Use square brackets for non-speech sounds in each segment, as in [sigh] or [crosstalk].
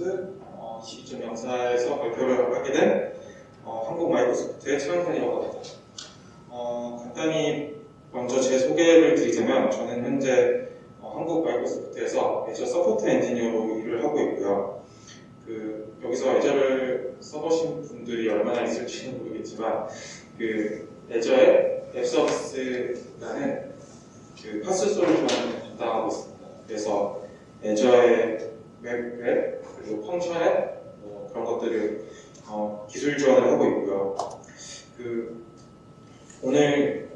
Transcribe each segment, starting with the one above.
Ubuntu 22.04에서 발표를 하게 된 어, 한국 Microsoft의 최영선이라고 합니다. 어, 간단히 먼저 제 소개를 드리자면 저는 현재 어, 한국 Microsoft에서 Azure support 엔지니어로 일을 하고 있고요. 그 여기서 Azure를 써보신 분들이 얼마나 있을지는 모르겠지만 그 Azure의 App Service라는 그 PaaS 솔루션을 담당하고 있습니다. 그래서 애저의 웹, 웹 그리고 Function App 뭐 그런 것들을 어, 기술 지원을 하고 있고요. 그 오늘은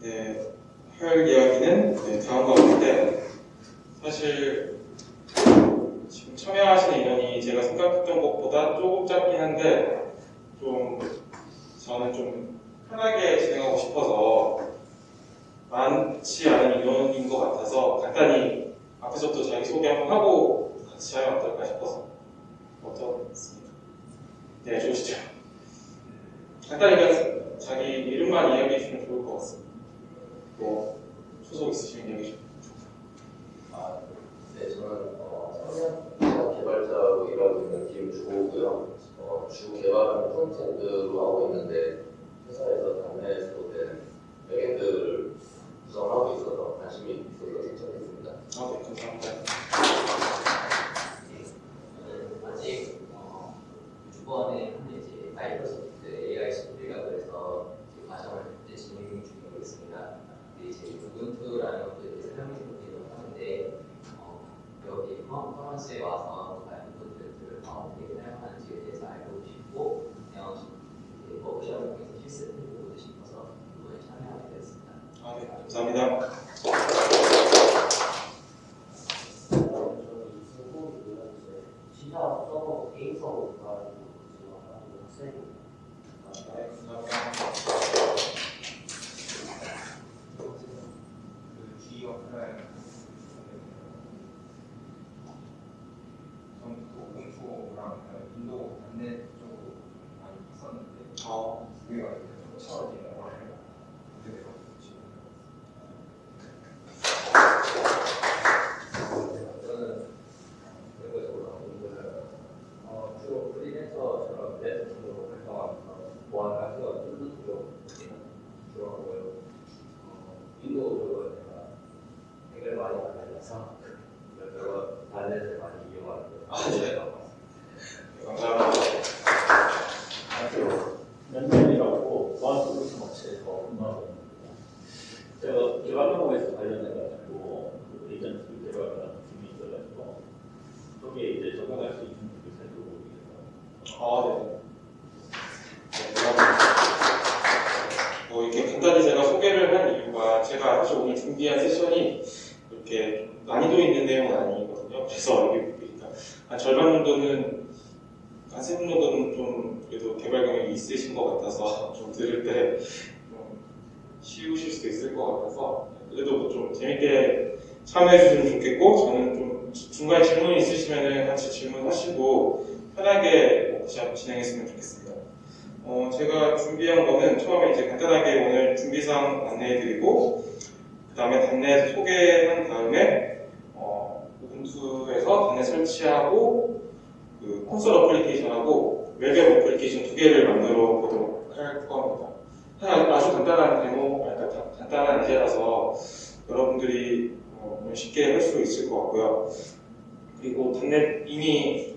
네, 할 이야기는 네, 다음과 같은데 사실 지금 참여하시는 인원이 제가 생각했던 것보다 조금 짧긴 한데 좀 저는 좀 편하게 진행하고 싶어서 많지 않은 인원인 것 같아서 간단히 앞에서부터 자기 소개 한번 하고 같이 하면 어떨까 싶어서 어떻습니까? 네, 좋으시죠? 간단히 자기 이름만 이야기해 주면 좋을 것 같습니다. 뭐 소속 있으시면 이야기해 주세요. 아, 네, 저는 어, 개발자로 일하고 있는 김주호고요. 어, 주 개발은 frontend로 하고 있는데 회사에서 .NET에서 된 backend를 구성하고 있어서 관심이 있어서 신청했습니다. 아, 네, 감사합니다. 아직 어, 주번에 한 이제 마이크로소프트 AI 스쿨이라고 해서 그 과정을 이제 진행 중이고 있습니다. 근데 이제 Ubuntu라는 것도 이제 사용해 보기도 하는데 어, 여기 컨퍼런스에 와서 많은 분들을 어떻게 사용하는지에 대해서 알고 싶고 그냥 이제 워크숍을 통해서 실습을 해보고 싶어서 이번에 참여하게 되었습니다. 아, 네, 감사합니다. 저는 이승훈이고요. 이제 시작 서버 개인 주로 프리랜서처럼 프레젠으로 활동하면서 거 뚫는 쪽 주로 하고요. 어, 인도적으로 제가 댓글 많이 받아서 이것저것 단넷을 많이 이용하는데 아, 네. 요 네, 감사합니다. 연면이라고 보안 솔루션 업체에서 근무하고 있습니다. 제가 개발 업무에서 관련해가지고 그 에이전트 개발하는 팀이 있어가지고 거기에 이제 적용할 수 있는 부분을 살펴보기 위해서 아, 네. 네, 감사합니다. 뭐 이렇게 간단히 제가 소개를 한 이유가 제가 사실 오늘 준비한 세션이 이렇게 난이도 있는 내용은 아니거든요. 그래서 여기 보니까 한 절반 정도는 한 세 분 정도는 좀 그래도 개발 경력이 있으신 것 같아서 좀 들을 때 좀 쉬우실 수도 있을 것 같아서 그래도 뭐좀 재밌게 참여해 주시면 좋겠고 저는 좀 중간에 질문 있으시면 같이 질문하시고 편하게 뭐 같이 한번 진행했으면 좋겠습니다. 어, 제가 준비한 거는 처음에 이제 간단하게 오늘 준비사항 안내해드리고 그 다음에 단내 소개한 다음에 어, 우분투에서 단내 설치하고 그 콘솔 어플리케이션하고 웹앱 어플리케이션 두 개를 만들어 보도록 할 겁니다. 하나 아주 간단한 데모, 아니, 간- 간단한 예제라서 여러분들이 어, 쉽게 할 수 있을 것 같고요. 그리고 단넷 이미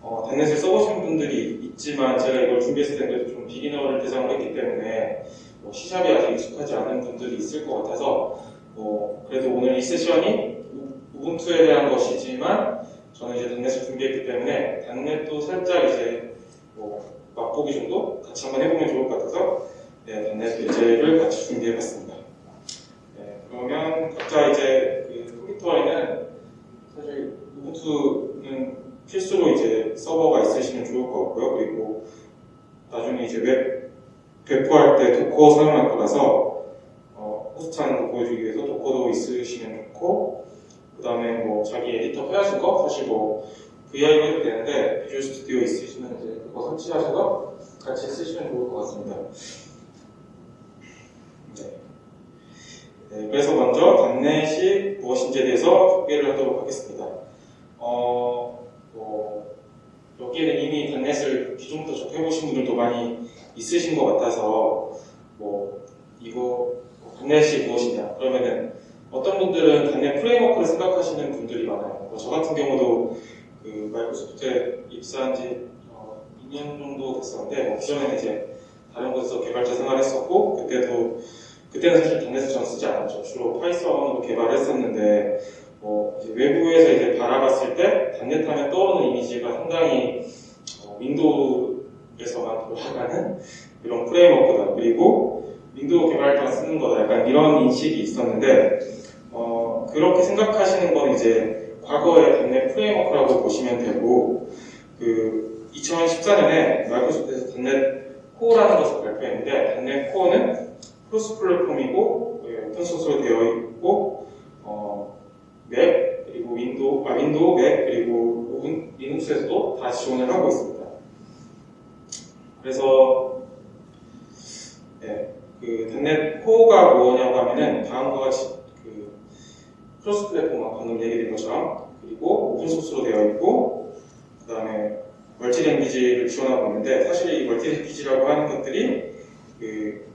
어, 단넷을 써보신 분들이 있지만 제가 이걸 준비했을 때 그래도 좀 비기너를 대상으로 했기 때문에 뭐 시샵이 아직 익숙하지 않은 분들이 있을 것 같아서 뭐 그래도 오늘 이 세션이 우- 우분투에 대한 것이지만 저는 이제 단넷을 준비했기 때문에 단넷도 살짝 이제 뭐 맛보기 정도 같이 한번 해보면 좋을 것 같아서 네, .NET 예제를 같이 준비해봤습니다. 네, 그러면 각자 이제 그 컴퓨터에는 사실 Ubuntu는 필수로 이제 서버가 있으시면 좋을 것 같고요. 그리고 나중에 이제 웹 배포할 때 Docker 사용할 거라서 어, host하는 거 보여주기 위해서 Docker도 있으시면 좋고 그 다음에 뭐 자기 에디터 편하신 거 사실 뭐 VI로 해도 되는데 비주얼 스튜디오 있으시면 이제 그거 설치하셔서 같이 쓰시면 좋을 것 같습니다. 네. 네, 그래서 먼저 단넷이 무엇인지에 대해서 소개를 하도록 하겠습니다. 어, 뭐, 여기에는 이미 단넷을 기존부터 접해보신 분들도 많이 있으신 것 같아서 뭐 이거 단넷이 무엇이냐 그러면은 어떤 분들은 .NET Framework를 생각하시는 분들이 많아요. 뭐 저 같은 경우도 그 Microsoft에 입사한 지 어, 2년 정도 됐었는데 뭐 기존에는 이제 다른 곳에서 개발자 생활했었고 그때도 그때는 사실 단넷을 전 쓰지 않았죠. 주로 Python으로 개발했었는데 뭐 이제 외부에서 이제 바라봤을 때 .NET 하면 떠오르는 이미지가 상당히 어, Windows에서만 돌아가는 이런 framework다. 그리고 Windows 개발자가 쓰는 거다. 약간 이런 인식이 있었는데 어, 그렇게 생각하시는 건 이제 과거의 .NET Framework라고 보시면 되고 그 2014년에 Microsoft에서 .NET Core라는 것을 발표했는데 .NET Core는 cross platform이고 예, open source로 되어 있고 어, Mac 그리고 Windows 아 Windows Mac 그리고 윈- Linux에서도 다 지원을 하고 있습니다. 그래서 네, 그 단넷 코어가 뭐냐고 하면은 다음과 같이 그 cross platform 방금 얘기된 것처럼 그리고 open source로 되어 있고 그 다음에 multi language를 지원하고 있는데 사실 이 multi language라고 하는 것들이 그 단,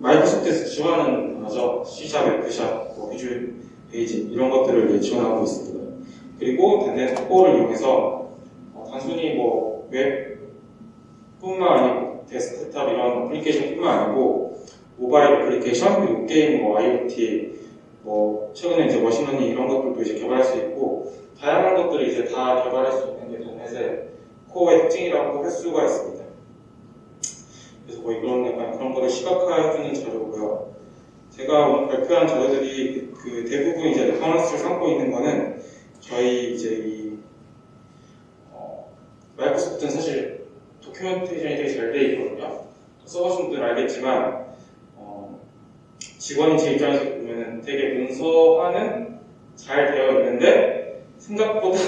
Microsoft에서 지원하는 언어죠. C샵, F샵, 뭐 Visual Basic 이런 것들을 지원하고 있습니다. 그리고 .NET Core를 이용해서 어, 단순히 뭐 웹뿐만 아니고 데스크탑 이런 어플리케이션뿐만 아니고 모바일 어플리케이션 그리고 게임, 뭐 IoT, 뭐 최근에 이제 machine learning 이런 것들도 이제 개발할 수 있고 다양한 것들을 이제 다 개발할 수 있는 게 단넷의 코어의 특징이라고 할 수가 있습니다. 그래서 뭐 이런 약간 그런 거를 시각화해주는 자료고요. 제가 오늘 발표한 자료들이 그, 그 대부분 이제 reference를 삼고 있는 거는 저희 이제 이 어, 마이크로소프트는 사실 도큐멘테이션이 되게 잘 돼 있거든요. 써보신 분들은 알겠지만 어, 직원인 제 입장에서 보면은 되게 문서화는 잘 되어 있는데 생각보다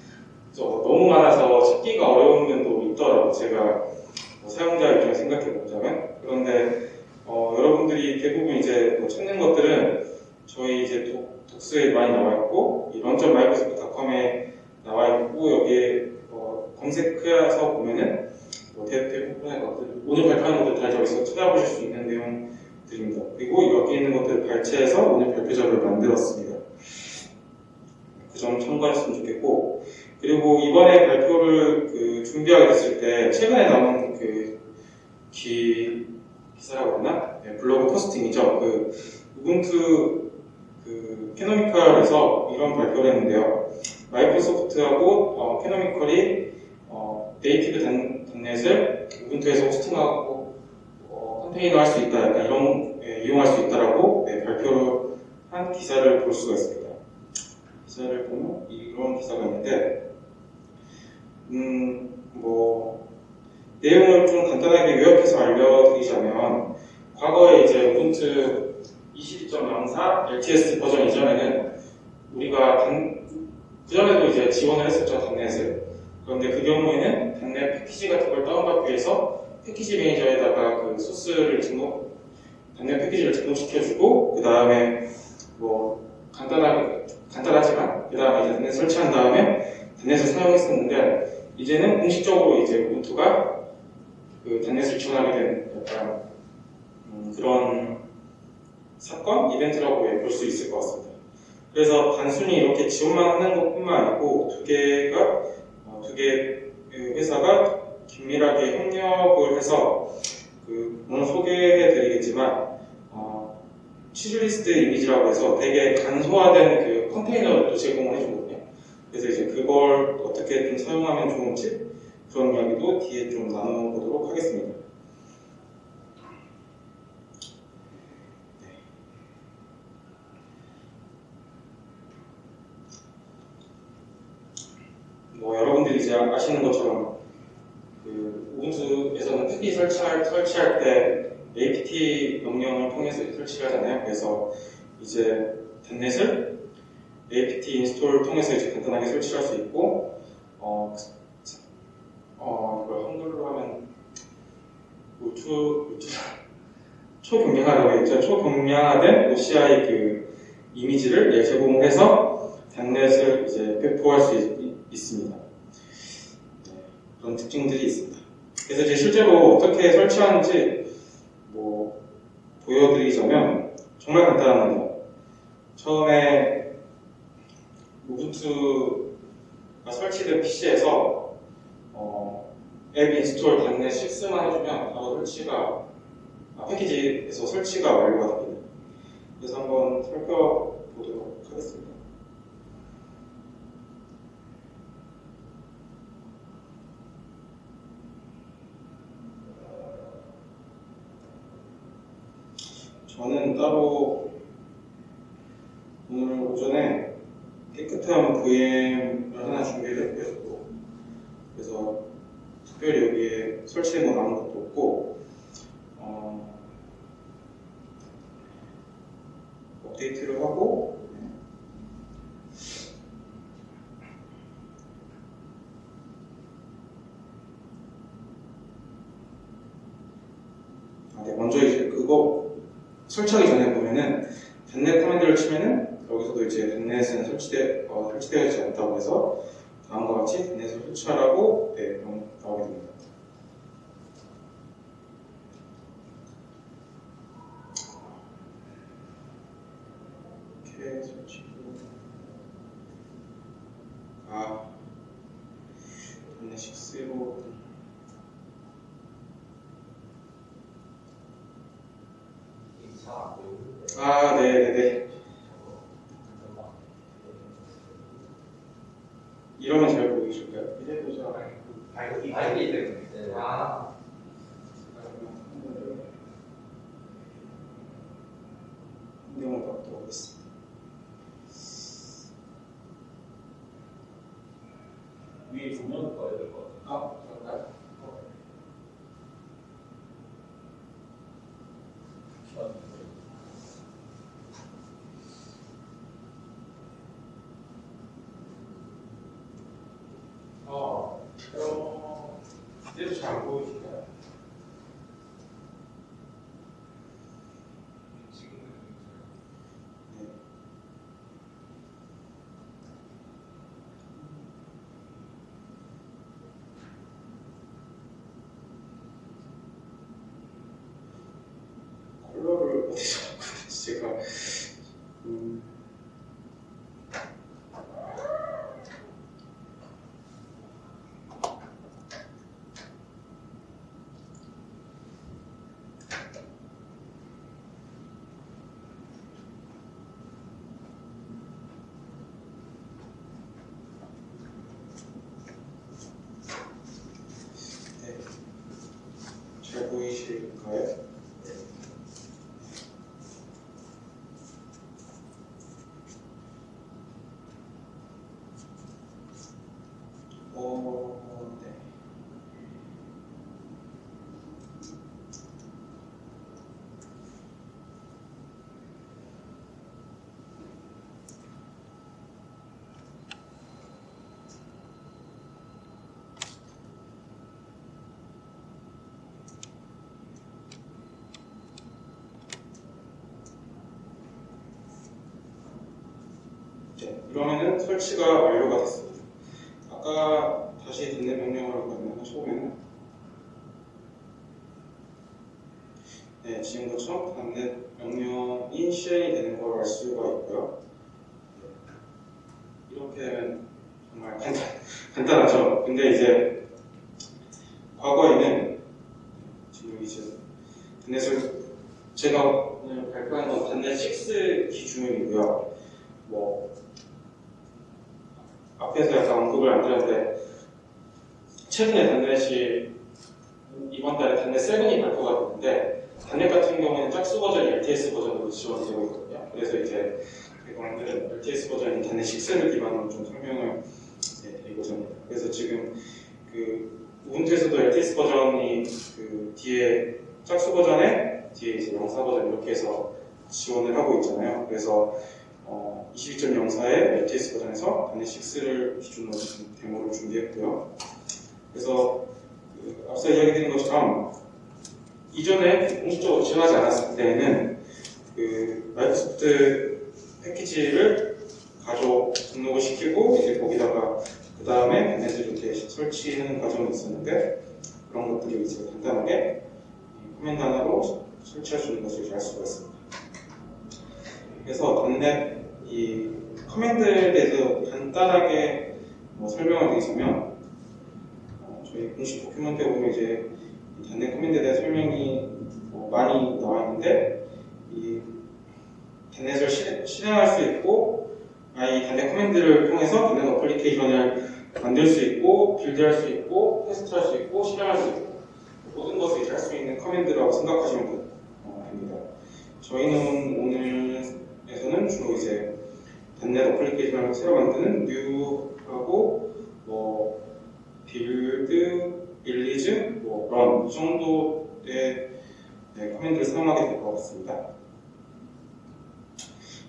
[laughs] 저 너무 많아서 찾기가 어려운 면도 있더라고 제가 뭐 사용자 입장에 생각해 보자면 그런데 어, 여러분들이 대부분 이제 뭐 찾는 것들은 저희 이제 독, 독스에 많이 나와 있고 이 런점 마이크로소프트닷컴에 나와 있고 여기에 어, 검색해서 보면은 뭐 대, 대부분의 것들 오늘 발표하는 것들 다 여기서 찾아보실 수 있는 내용들입니다. 그리고 여기 있는 것들을 발췌해서 오늘 발표 자료를 만들었습니다. 그 점 참고하셨으면 좋겠고 그리고 이번에 발표를 그 준비하게 됐을 때 최근에 나온 그 기, 기사라고 했나? 네, 블로그 포스팅이죠. 그 우분투 그 캐노미컬에서 이런 발표를 했는데요. 마이크로소프트하고 어, 캐노미컬이 어, 네이티브 단, 단넷을 우분투에서 호스팅하고 어, 컨테이너 할 수 있다. 약간 이런 예, 이용할 수 있다라고 네, 발표를 한 기사를 볼 수가 있습니다. 기사를 보면 이런 기사가 있는데 음, 뭐 내용을 좀 간단하게 요약해서 알려드리자면 과거에 이제 우분투 22.04 LTS 버전 이전에는 우리가 단, 그전에도 이제 지원을 했었죠 단넷을 그런데 그 경우에는 단넷 패키지 같은 걸 다운받기 위해서 패키지 매니저에다가 그 소스를 등록 단넷 패키지를 등록시켜주고 그 다음에 뭐 간단하게 간단하지만 그 다음에 이제 단넷 설치한 다음에 단넷을 사용했었는데 이제는 공식적으로 이제 우분투가 그 단넷을 지원하게 된 약간 음, 그런 사건 이벤트라고 볼 수 있을 것 같습니다. 그래서 단순히 이렇게 지원만 하는 것뿐만 아니고 두 개가 어, 두개 회사가 긴밀하게 협력을 해서 그 오늘 소개해드리겠지만 어, 취즈리스트 이미지라고 해서 되게 간소화된 그 컨테이너를 또 제공을 해주거든요. 그래서 이제 그걸 어떻게 좀 사용하면 좋은지 그런 이야기도 뒤에 좀 나눠보도록 하겠습니다. 뭐 여러분들이 이제 아시는 것처럼 그 우분투에서는 패키지 설치할, 설치할 때 apt 명령을 통해서 설치를 하잖아요. 그래서 이제 단넷을 apt 인스톨을 통해서 이제 간단하게 설치할 수 있고 어, 어 이걸 한글로 하면 우투 우투 초경량화라고 했죠. 초경량화된 OCI 그 이미지를 예, 제공을 해서 단넷을 이제 배포할 수 있, 있습니다. 네, 그런 특징들이 있습니다. 그래서 이제 실제로 어떻게 설치하는지 뭐 보여드리자면 정말 간단합니다. 처음에 Ubuntu가 설치된 PC에서 어, apt install dotnet 6만 해주면 바로 설치가 아, 패키지에서 설치가 완료가 됩니다. 그래서 한번 살펴보도록 하겠습니다. 저는 따로 오늘 오전에 깨끗한 VM을 하나 준비를 했고요. 그래서 특별히 여기에 설치된 건 아무것도 없고 어, 업데이트를 하고 아, 네, 먼저 이제 그거 설치하기 전에 보면은 단넷 커맨드를 치면은 여기서도 이제 단넷은 설치되, 어, 설치되어 있지 않다고 해서 다음과 같이 단넷을 설치하라고 네, 명- 나오게 됩니다. 이렇게 설치고 아 단넷 6로 잘안 보이는데. 아 네네네 이러면 잘 보이실까요? 이제 보자 밝기 밝기 때문에. 네. 아, 내용을 바꾸도록 하겠습니다. 위에 조명 꺼야 될 것 같아요. 아, 그럴까요? 어, 어, 이제도 잘 안 보이실까요? 네. 컬러를 어디서 바꾸는지 제가 음, 네. 잘 보이실까요? 어, 네. 네, 이러면은 설치가 완료가 됐습니다. 아까 다시 듣는 명령어를 가면 처음에는 네, 지금 것처럼 단넷 명령이 실행이 되는 걸 알 수가 있고요. 네, 이렇게 되면 정말 간단, 간단하죠. 근데 이제 과거에는 지금 이제 단넷을 제가 오늘 발표한 건 단넷 6 기준이고요. 뭐 앞에서 약간 언급을 안 드렸는데 최근에 단넷이 이번 달에 단넷 7이 발표가 됐는데 단넷 같은 경우에는 짝수 버전이 LTS 버전으로 지원되고 있거든요. 그래서 이제 제가 오늘은 LTS 버전인 단넷 6를 기반으로 좀 설명을 네, 드리고자 합니다. 그래서 지금 그 우분투에서도 LTS 버전이 그 뒤에 짝수 버전에 뒤에 이제 영사 버전 이렇게 해서 지원을 하고 있잖아요. 그래서 어, 22.04의 LTS 버전에서 단넷 6를 기준으로 데모를 준비했고요. 그래서 그 앞서 이야기드린 것처럼 이전에 공식적으로 지원하지 않았을 때에는 그 마이크로소프트 패키지를 가져 등록을 시키고 이제 거기다가 그 다음에 걔네들 이렇게 설치하는 과정이 있었는데 그런 것들이 이제 간단하게 이 command 하나로 설치할 수 있는 것을 알 수가 있습니다. 그래서 dotnet 이 command에 대해서 간단하게 뭐 설명을 드리자면 어, 저희 공식 document에 보면 이제 이 dotnet command에 대한 설명이 뭐 많이 나와 있는데 이 닷넷을 실- 실행할 수 있고 아, 이 dotnet command를 통해서 .NET application을 만들 수 있고 build할 수 있고 테스트할 수 있고 실행할 수 있고 모든 것을 할 수 있는 command라고 생각하시면 됩니다. 저희는 오늘에서는 주로 이제 .NET application을 새로 만드는 new하고 뭐 build, release, 뭐 run 정도의 네, command를 사용하게 될 것 같습니다.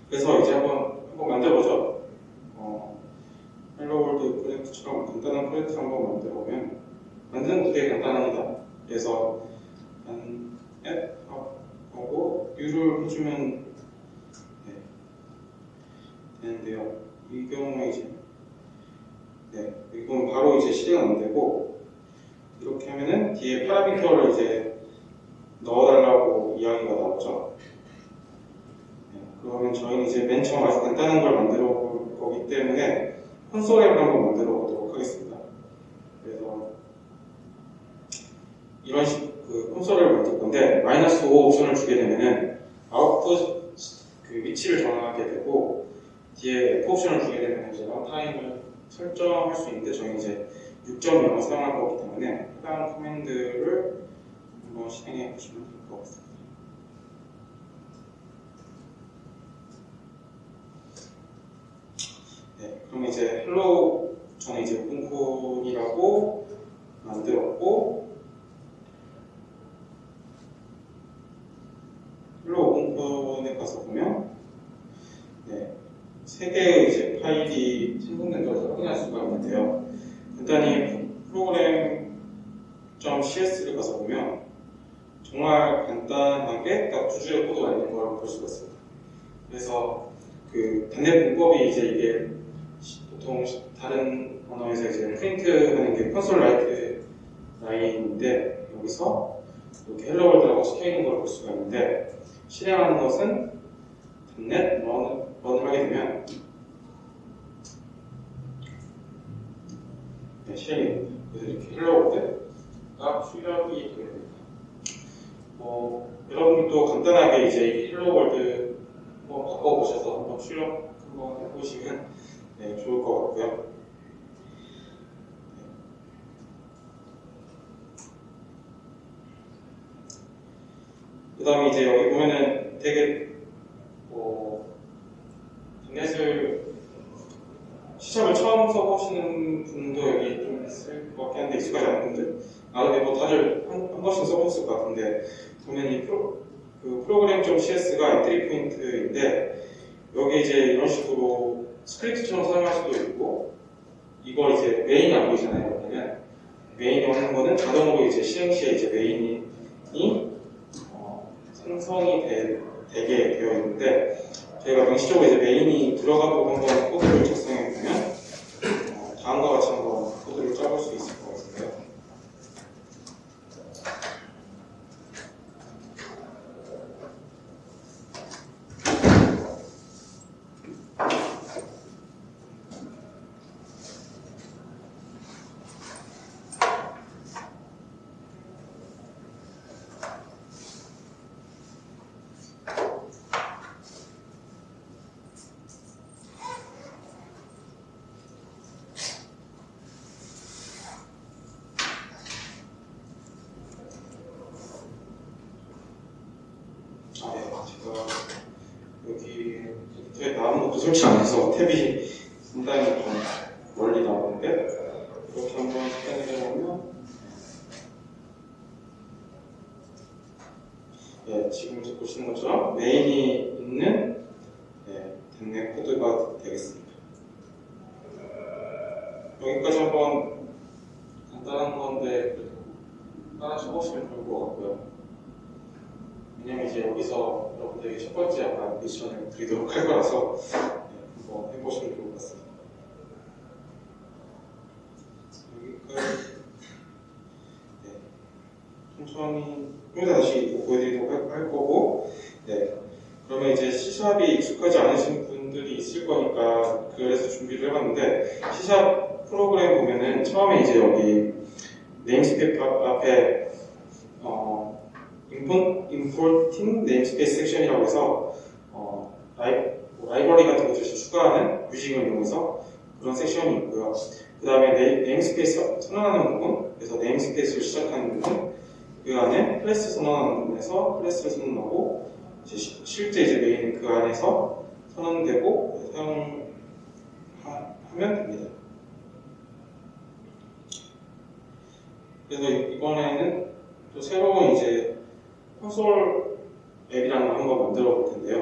그래서 이제 한번 한번 만들어보죠. 어, Hello World 프로젝트처럼 간단한 프로젝트를 한번 만들어보면 만드는 되게 간단합니다. 그래서 dotnet 하고 new를 해주면 네, 되는데요. 이 경우에 이제 네, 이건 바로 이제 실행은 안 되고 이렇게 하면은 뒤에 파라미터를 이제 넣어달라고 이야기가 나오죠. 네, 그러면 저희는 이제 맨 처음 아주 간단한 걸 만들어 볼 거기 때문에 콘솔 앱을 한번 만들어 보도록 하겠습니다. 그래서 이런 식그 콘솔을 만들 건데 마이너스 5 옵션을 주게 되면은 아웃풋 그 위치를 정하게 되고 뒤에 F 옵션을 주게 되면 이제 런타임을 설정할 수 있는데 저희 이제 6.0을 사용할 거기 때문에 해당 command를 한번 실행해 보시면 될 것 같습니다. 네, 그럼 이제 Hello 저는 이제 OpenCon이라고 만들었고 Hello OpenCon에 가서 보면 네, 세 개의 이제 파일이 생성된 것을 확인할 수가 있는데요. 간단히 Program.cs를 가서 보면 정말 간단하게 딱 두 줄의 코드가 있는 걸 볼 수가 있습니다. 그래서 그 .NET 문법이 이제 이게 시- 보통 시- 다른 언어에서 이제 프린트 하는 게 Console WriteLine인데 여기서 이렇게 Hello World라고 적혀 있는 걸 볼 수가 있는데 실행하는 것은 dotnet run, run을 하게 되면 네, 실행이 됩니다. 그래서 이렇게 Hello World가 출력이 되게 됩니다. 뭐 여러분도 간단하게 이제 이 Hello World 한번 바꿔보셔서 한번 출력 한번 해보시면 네, 좋을 것 같고요. 그 다음에 이제 여기 보면은 되게 뭐 닷넷을 시험을 처음 써보시는 분도 여기 좀 있을 것 같긴 한데 익숙하지 않은 분들? 아 근데 뭐 다들 한, 한 번씩 써보셨을 것 같은데 보면 이 프로, 그 Program.cs가 entry point인데 여기 이제 이런 식으로 스크립트처럼 사용할 수도 있고 이걸 이제 main이 안 보이잖아요 그러면 메인이 하는 거는 자동으로 이제 시행 시에 이제 메인이 어, 생성이 되, 되게 되어 있는데 저희가 명시적으로 이제 메인이 들어가고 한번 코드를 작성 그래서 이번에는 또 새로운 이제 콘솔 앱이라는 걸 한번 만들어 볼 텐데요.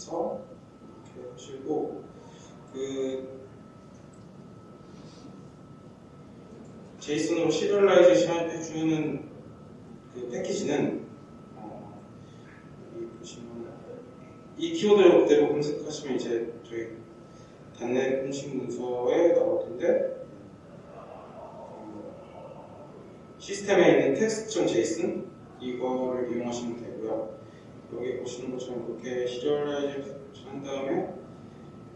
해서 이렇게 하시고 그 JSON으로 serialization 해주는 그 패키지는 어, 여기 보시면 이 키워드 그대로 검색하시면 이제 저희 .NET 공식 문서에 나올 텐데 어, System에 있는 Text.Json 이거를 이용하시면 되고요. 여기 보시는 것처럼 그렇게 serialize 한 다음에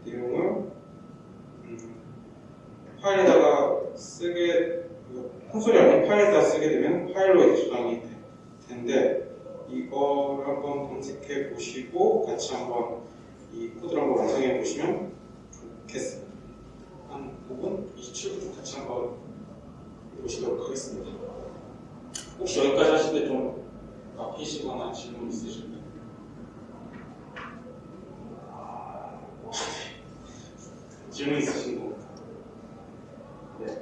내용을 음, 파일에다가 쓰게 그 콘솔이 아닌 파일에다 쓰게 되면 파일로 이제 저장이 되는데 이거를 한번 검색해 보시고 같이 한번 이 코드를 한번 완성해 보시면 좋겠습니다. 한 5분, 27분 같이 한번 보시도록 하겠습니다. 혹시 여기까지 하실 때 좀 아프시거나 질문 있으실까요? 純因果進行。で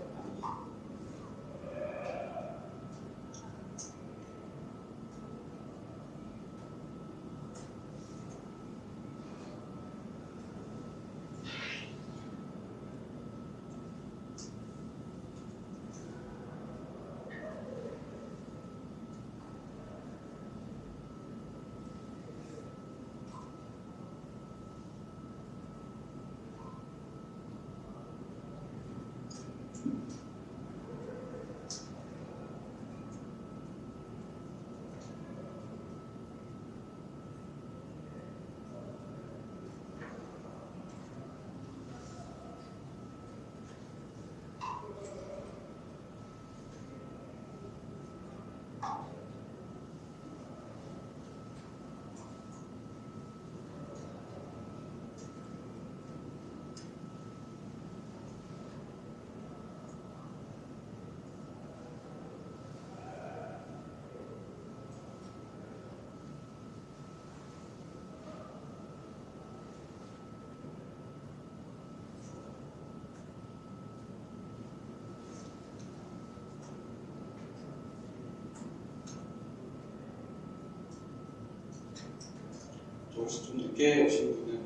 혹시 좀 늦게 오신 분은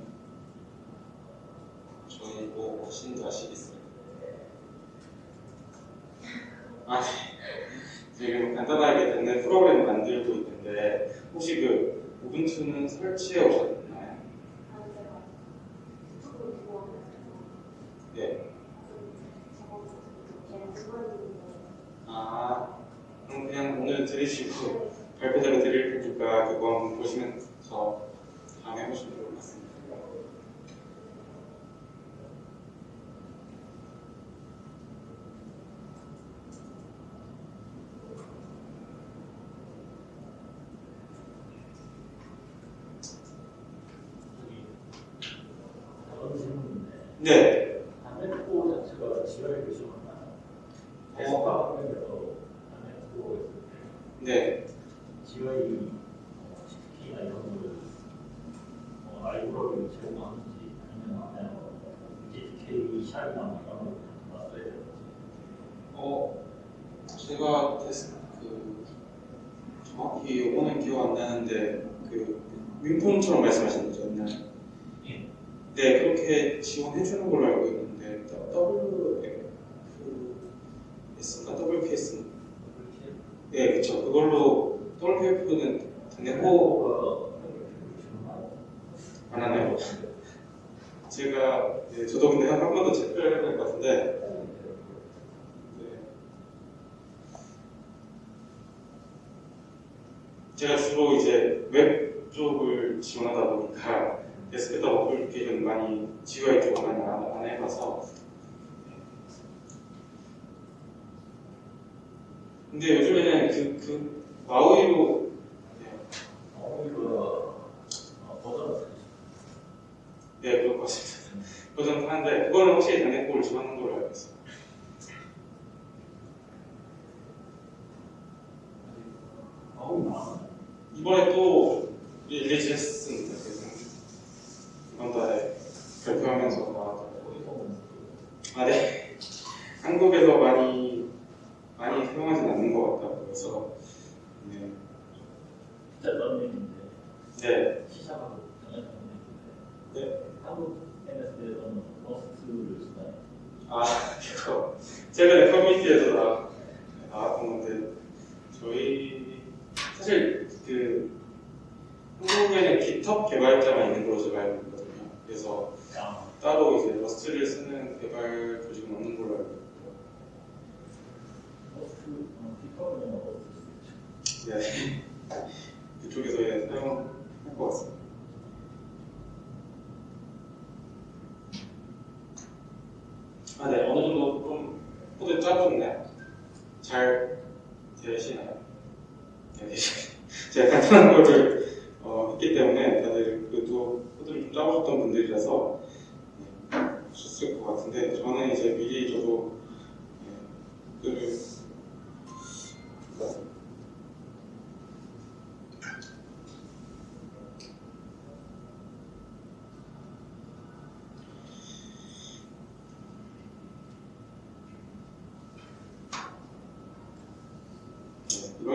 저희 뭐 혹시 아시겠어요? 아, 네. 지금 간단하게 듣는 프로그램 만들고 있는데 혹시 그 우분투는 설치해 오셨나요? 네. 아, 그럼 그냥 오늘 들으시고 발표자료 드릴 테니까 그거 한번 보시면서 다음에 해보시면 좋을 것 같습니다. 저런 질문인데 네.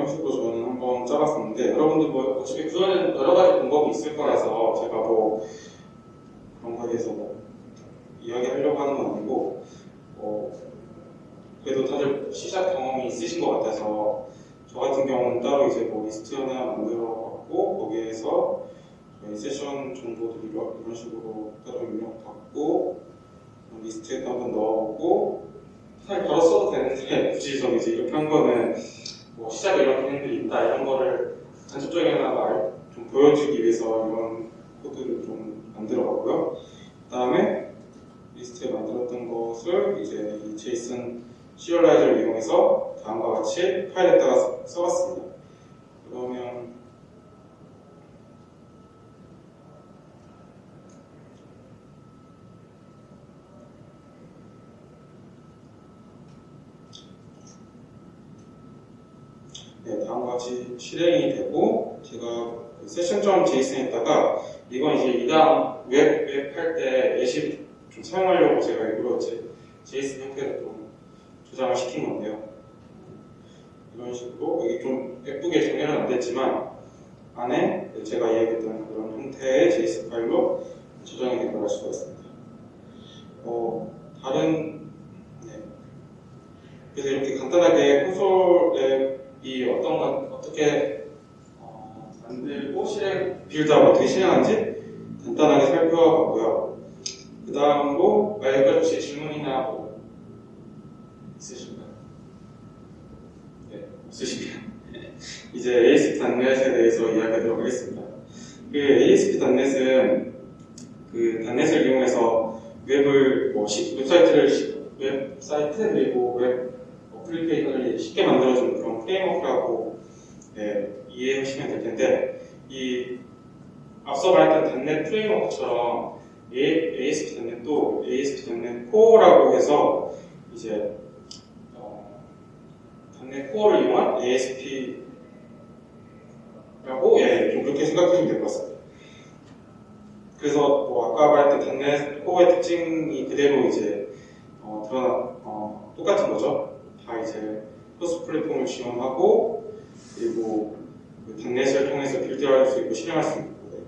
네, 이런 식으로 저는 한번 짜봤었는데 여러분들 뭐 어차피 구현에는 여러 가지 방법이 있을 거라서 제가 뭐 그런 거에 대해서 뭐 이야기하려고 하는 건 아니고 뭐 그래도 다들 시작 경험이 있으신 것 같아서 저 같은 경우는 따로 이제 뭐 리스트 하나 만들어 갖고 거기에서 세션 정보들 이런, 식으로 따로 입력 받고 리스트에 한번 넣어보고 사실 바로 써도 되는데 [laughs] 굳이 저는 이제 이렇게 한 거는 뭐 시작에 이런 기능들이 있다 이런 거를 간접적이나마 알- 좀 보여주기 위해서 이런 코드를 좀 만들어봤고요. 그 다음에 리스트에 만들었던 것을 이제 이 JSON serializer를 이용해서 다음과 같이 파일에다가 써- 써봤습니다. 그러면 네, 다음과 같이 실행이 되고 제가 그 session.json에다가 이건 이제 이다음 웹, 웹 할 때 예시 좀 사용하려고 제가 일부러 제, JSON 형태로 좀 조작을 시킨 건데요. 이런 식으로 여기 좀 예쁘게 정리는 안 됐지만 안에 제가 이야기했던 그런 형태의 JSON 파일로 저장이 된 걸 알 수가 있습니다. 어, 다른 네. 그래서 이렇게 간단하게 콘솔 앱 이 어떤 건 어떻게 어, 만들고 실행 빌드하고 어떻게 실행하는지 간단하게 살펴봤고요. 그 다음으로 아, 여기까지 혹시 질문이나 뭐 있으신가요? 네, 없으시면 [laughs] 이제 ASP.NET에 대해서 이야기하도록 하겠습니다. 그 ASP.NET은 그 단넷을 이용해서 웹을 뭐 시- 웹사이트를 시- 웹사이트 그리고 웹 애플리케이션을 쉽게 만들어주는 그런 프레임워크라고 네, 이해하시면 될 텐데 이 앞서 말했던 .NET 프레임워크처럼 ASP.NET도 ASP.NET 코어라고 해서 이제 어, .NET 코어를 이용한 ASP라고 예, 좀 그렇게 생각하시면 될 것 같습니다. 그래서 뭐 아까 말했던 .NET 코어의 특징이 그대로 이제 어, 드러나 어, 똑같은 거죠. 다 이제 cross platform을 지원하고 그리고 그 .NET을 통해서 build할 수 있고 실행할 수 있고 네.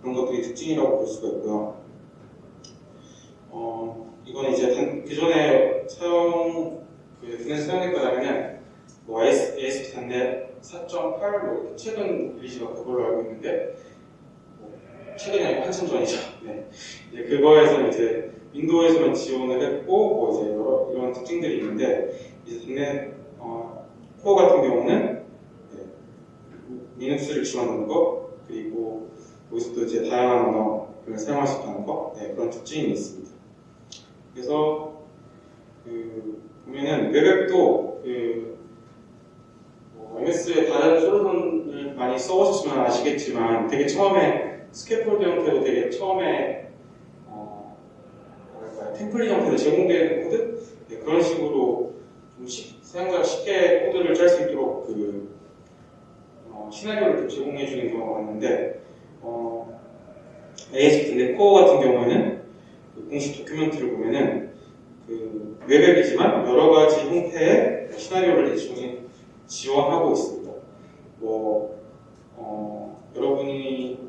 그런 것들이 특징이라고 볼 수가 있고요. 어, 이건 이제 단, 기존에 사용 그 .NET 사용했다면은 뭐 AS, ASP.NET 4.8로 최근 release가 그걸로 알고 있는데 뭐 최근이 한참 전이죠. 네. 이제 그거에서 이제 윈도우에서만 지원을 했고 뭐 이제 여러 이런 특징들이 있는데 .NET 어, 코어 같은 경우는 네, 리눅스를 지원하는 거 그리고 여기서도 이제 다양한 언어를 사용할 수 있다는 거 네, 그런 특징이 있습니다. 그래서 그 보면은 웹앱도 그 뭐, MS의 다른 솔루션을 많이 써보셨으면 아시겠지만 되게 처음에 scaffold 형태로 되게 처음에 어, 템플릿 형태로 제공되는 코드 네, 그런 식으로 사용자가 쉽게 코드를 짤 수 있도록 그 어, 시나리오를 좀 제공해 주는 경우가 많은데 어, ASP.NET 코어 같은 경우에는 그 공식 document를 보면은 그 웹앱이지만 여러 가지 형태의 시나리오를 대충 지원하고 있습니다. 뭐 어, 여러분이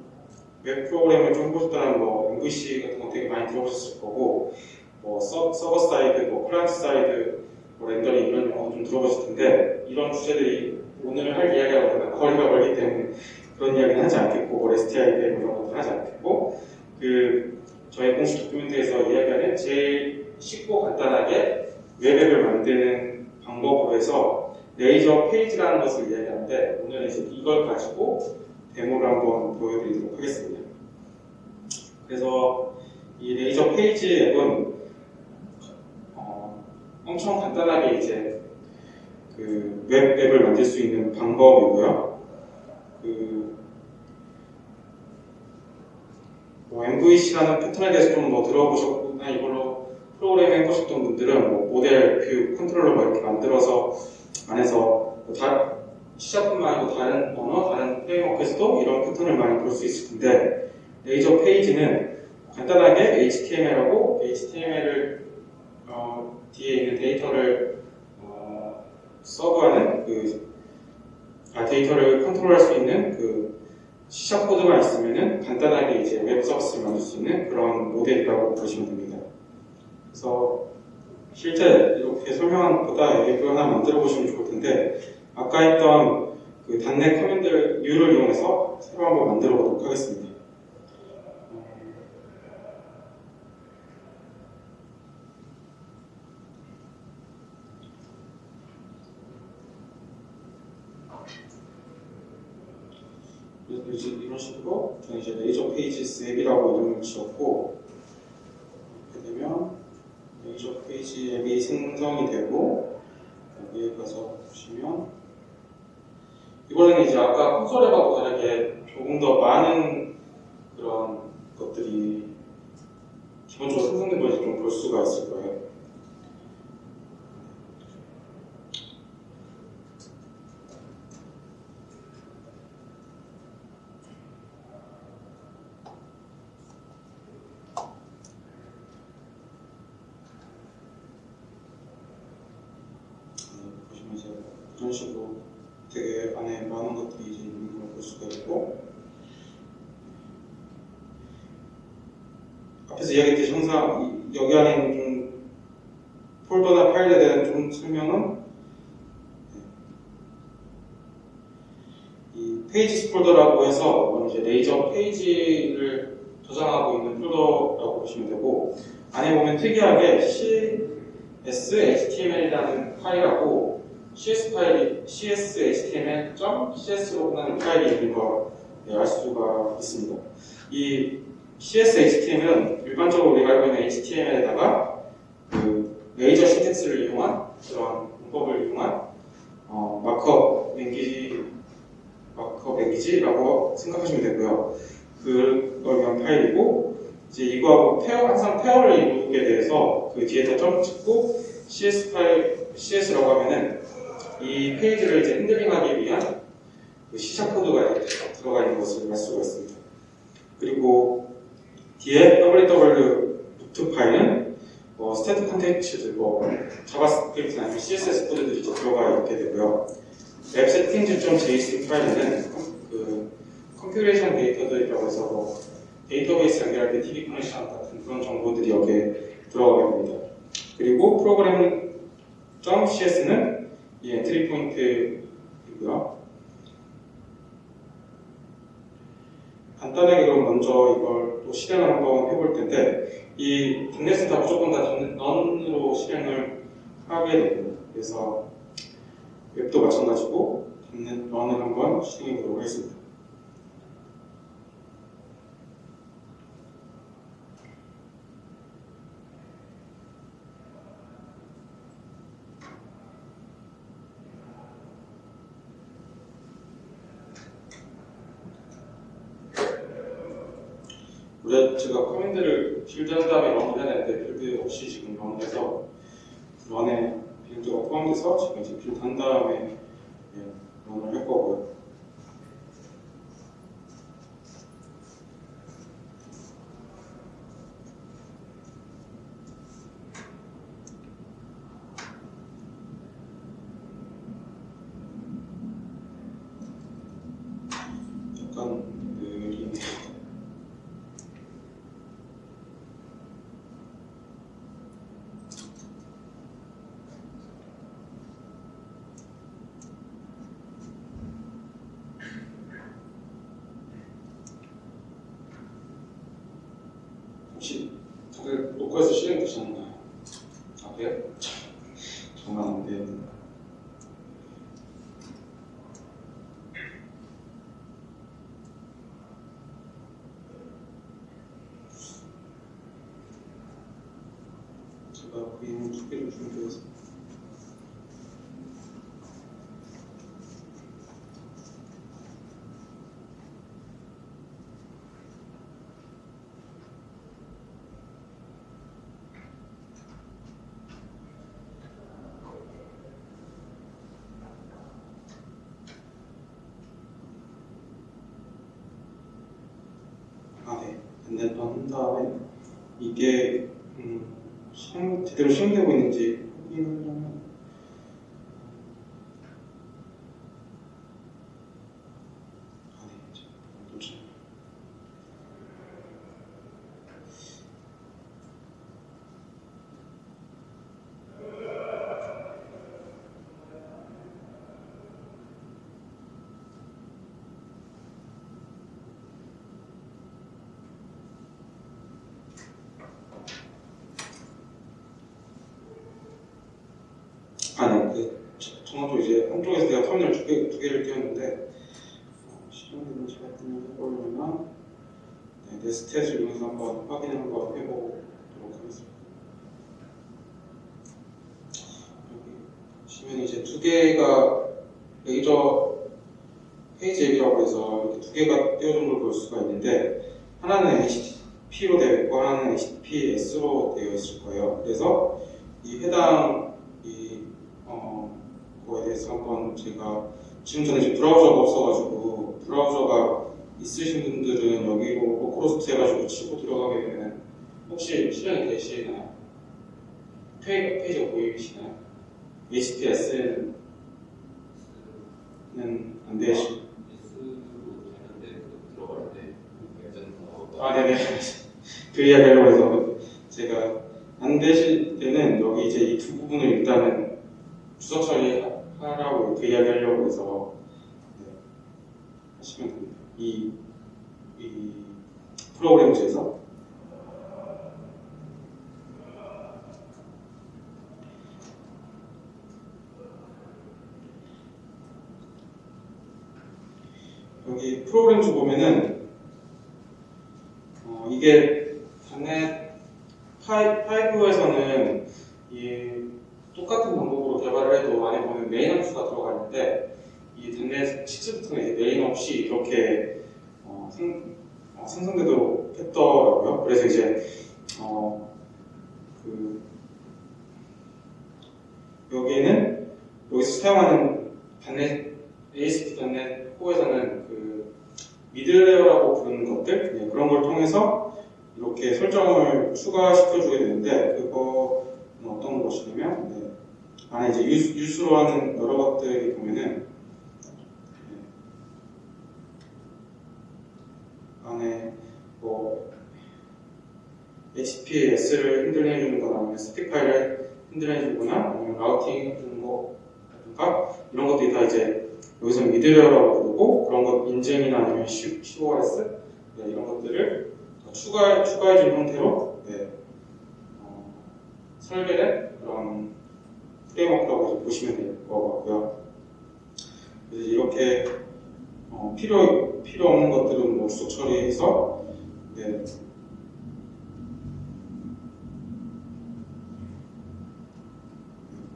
웹 프로그램을 좀 해보셨다면 뭐 MVC 같은 거 되게 많이 들어보셨을 거고 뭐 서, server side, 뭐 client side, 뭐 rendering 이런 용어 좀 들어보실 텐데 이런 주제들이 오늘 할 이야기하고는 거리가 멀기 때문에 그런 이야기는 하지 않겠고 뭐 REST API 뭐 이런 것도 하지 않겠고 그 저희 공식 document에서 이야기하는 제일 쉽고 간단하게 웹앱을 만드는 방법으로 해서 Razor Page라는 것을 이야기하는데 오늘은 이제 이걸 가지고 데모를 한번 보여드리도록 하겠습니다. 그래서 이 Razor Page 앱은 어, 엄청 간단하게 이제 그 웹 앱을 만들 수 있는 방법이고요. 그 뭐 MVC라는 패턴에 대해서 좀 뭐 들어보셨거나 이걸로 프로그램 해보셨던 분들은 뭐 모델, view, 컨트롤러 뭐 이렇게 만들어서 안에서 뭐 다, C샵뿐만 아니고 다른 언어, 다른 프레임워크에서도 이런 패턴을 많이 볼 수 있을 텐데 Razor Page는 간단하게 HTML하고 HTML을 어, 뒤에 있는 데이터를 어, serve하는 그 아, 데이터를 컨트롤할 수 있는 그 C샵 코드만 있으면은 간단하게 이제 웹 서비스를 만들 수 있는 그런 모델이라고 보시면 됩니다. 그래서 실제 이렇게 설명한 것보다 앱을 하나 만들어 보시면 좋을 텐데 아까 했던 그 .NET command new를 이용해서 새로 한번 만들어 보도록 하겠습니다. 그래서 이런 식으로 저는 이제 Razor Pages 앱이라고 이름을 지었고 이렇게 되면 Razor Page 앱이 생성이 되고 여기에 가서 보시면 이번에는 이제 아까 콘솔 앱하고 다르게 조금 더 많은 그런 것들이 기본적으로 생성된 걸 좀 볼 수가 있을 거예요. 네, 보시면 이제 이런 식으로 되게 안에 많은 것들이 이제 있는 걸 볼 수가 있고 앞에서 이야기했듯이 항상 이- 여기 안에 있는 좀 폴더나 파일에 대한 좀 설명은 이 Pages 폴더라고 해서 이제 Razor Page를 저장하고 있는 폴더라고 보시면 되고 안에 보면 특이하게 CS HTML이라는 파일하고 CS 파일이 CS HTML.cs로 끝나는 파일이 있는 걸 알 수가 있습니다. 이 CS HTML은 일반적으로 우리가 알고 있는 HTML에다가 그 Razor syntax를 이용한 그런 문법을 이용한 어, markup language markup language라고 생각하시면 되고요. 그걸 위한 파일이고 이제 이거하고 pair 항상 pair를 이루게 돼서 그 뒤에다 점 찍고 CS 파일 CS라고 하면은 이 페이지를 이제 handling하기 위한 그 시작 코드가 들어가 있는 것을 알 수가 있습니다. 그리고 뒤에 wwwroot 파일은 뭐 static contents, 뭐 자바스크립트나 아니면 CSS 코드들이 들어가 있게 되고요. appsettings.json 파일에는 그 configuration 데이터들이라고 해서 뭐 데이터베이스 연결할 때 DB connection 같은 그런 정보들이 여기에 들어가게 됩니다. 그리고 Program.cs는 이 entry point이고요. 간단하게 그럼 먼저 이걸 또 실행을 한번 해볼 텐데 이다 무조건 .NET run으로 실행을 하게 됩니다. 그래서 웹도 마찬가지고 dotnet run을 한번 실행해 보도록 하겠습니다. 원래 제가 command를 build한 다음에 run을 해야 되는데 build 없이 지금 run을 해서 런에 빌드가 포함돼서 지금 이제 빌드한 다음에 예, 런을 할 거고요. 약간 느리네요. 다들 녹화해서 실행되셨나요? 아 그래요? 정말 안 돼요. 제가 그림 두 개를 준비해서 아, 네. 근데 한 다음에 이게 음, 실행, 제대로 실행되고 있는지 확인하려면 아, 네. 잠깐만, 또 참. 아니, 그, 저- 저도 이제 한쪽에서 내가 터미널 두, 개, 두 개를 띄웠는데, 어, 실행되는지 확인을 해보려면, 네, netstat을 이용해서 한번 확인 한번 해보도록 하겠습니다. 여기 보시면 이제 두 개가 Razor Page 앱이라고 해서 이렇게 두 개가 띄워진 걸 볼 수가 있는데, 하나는 HTTP로 되어 있고, 하나는 HTTPS로 되어 있을 거예요. 그래서 이 해당 이 어, 그거에 대해서 한번 제가 지금 전에 지금 브라우저가 없어가지고 브라우저가 있으신 분들은 여기로 localhost 해가지고 치고 들어가게 되면 혹시 실행이 되시나요? 페이, 페이지가 보이시나요? HTTPS는 안 되시. S로 되는데 그 들어갈 때 완전 어, 아, 네네. 그 이야기 하려고 해서 제가 안 되실 때는 여기 이제 이 두 부분을 일단은 주석 처리 하라고 그 이야기 하려고 해서 네, 하시면 됩니다. 이, 이 프로그램즈에서 여기 Program.cs 보면은 어, 이게 .NET 5에서는 이 똑같은 방법으로 개발을 해도 안에 보면 메인 함수가 들어가 있는데 이 .NET 6부터는 이제 메인 없이 이렇게 어, 생, 어, 생성되도록 했더라고요. 그래서 이제 어, 그 여기에는 여기서 사용하는 .NET ASP.NET Core에서는 그 middleware라고 부르는 것들 네, 그런 걸 통해서 이렇게 설정을 추가시켜 주게 되는데 그거는 어떤 것이냐면 네, 안에 이제 Use, Use로 하는 여러 것들이 보면은 네, 안에 뭐 HTTPS를 핸들링 해주는 거나 아니면 static 파일을 핸들링 해주거나 아니면 routing 해주는 거라든가 이런 것들이 다 이제 여기서 미드웨어라고 부르고 그런 것 인증이나 아니면 CORS 네, 이런 것들을 추가 추가해준 형태로 네, 어, 설계된 그런 프레임워크라고 보시면 될 것 같고요. 그래서 이렇게 어, 필요 필요 없는 것들은 뭐 주소 처리해서 네,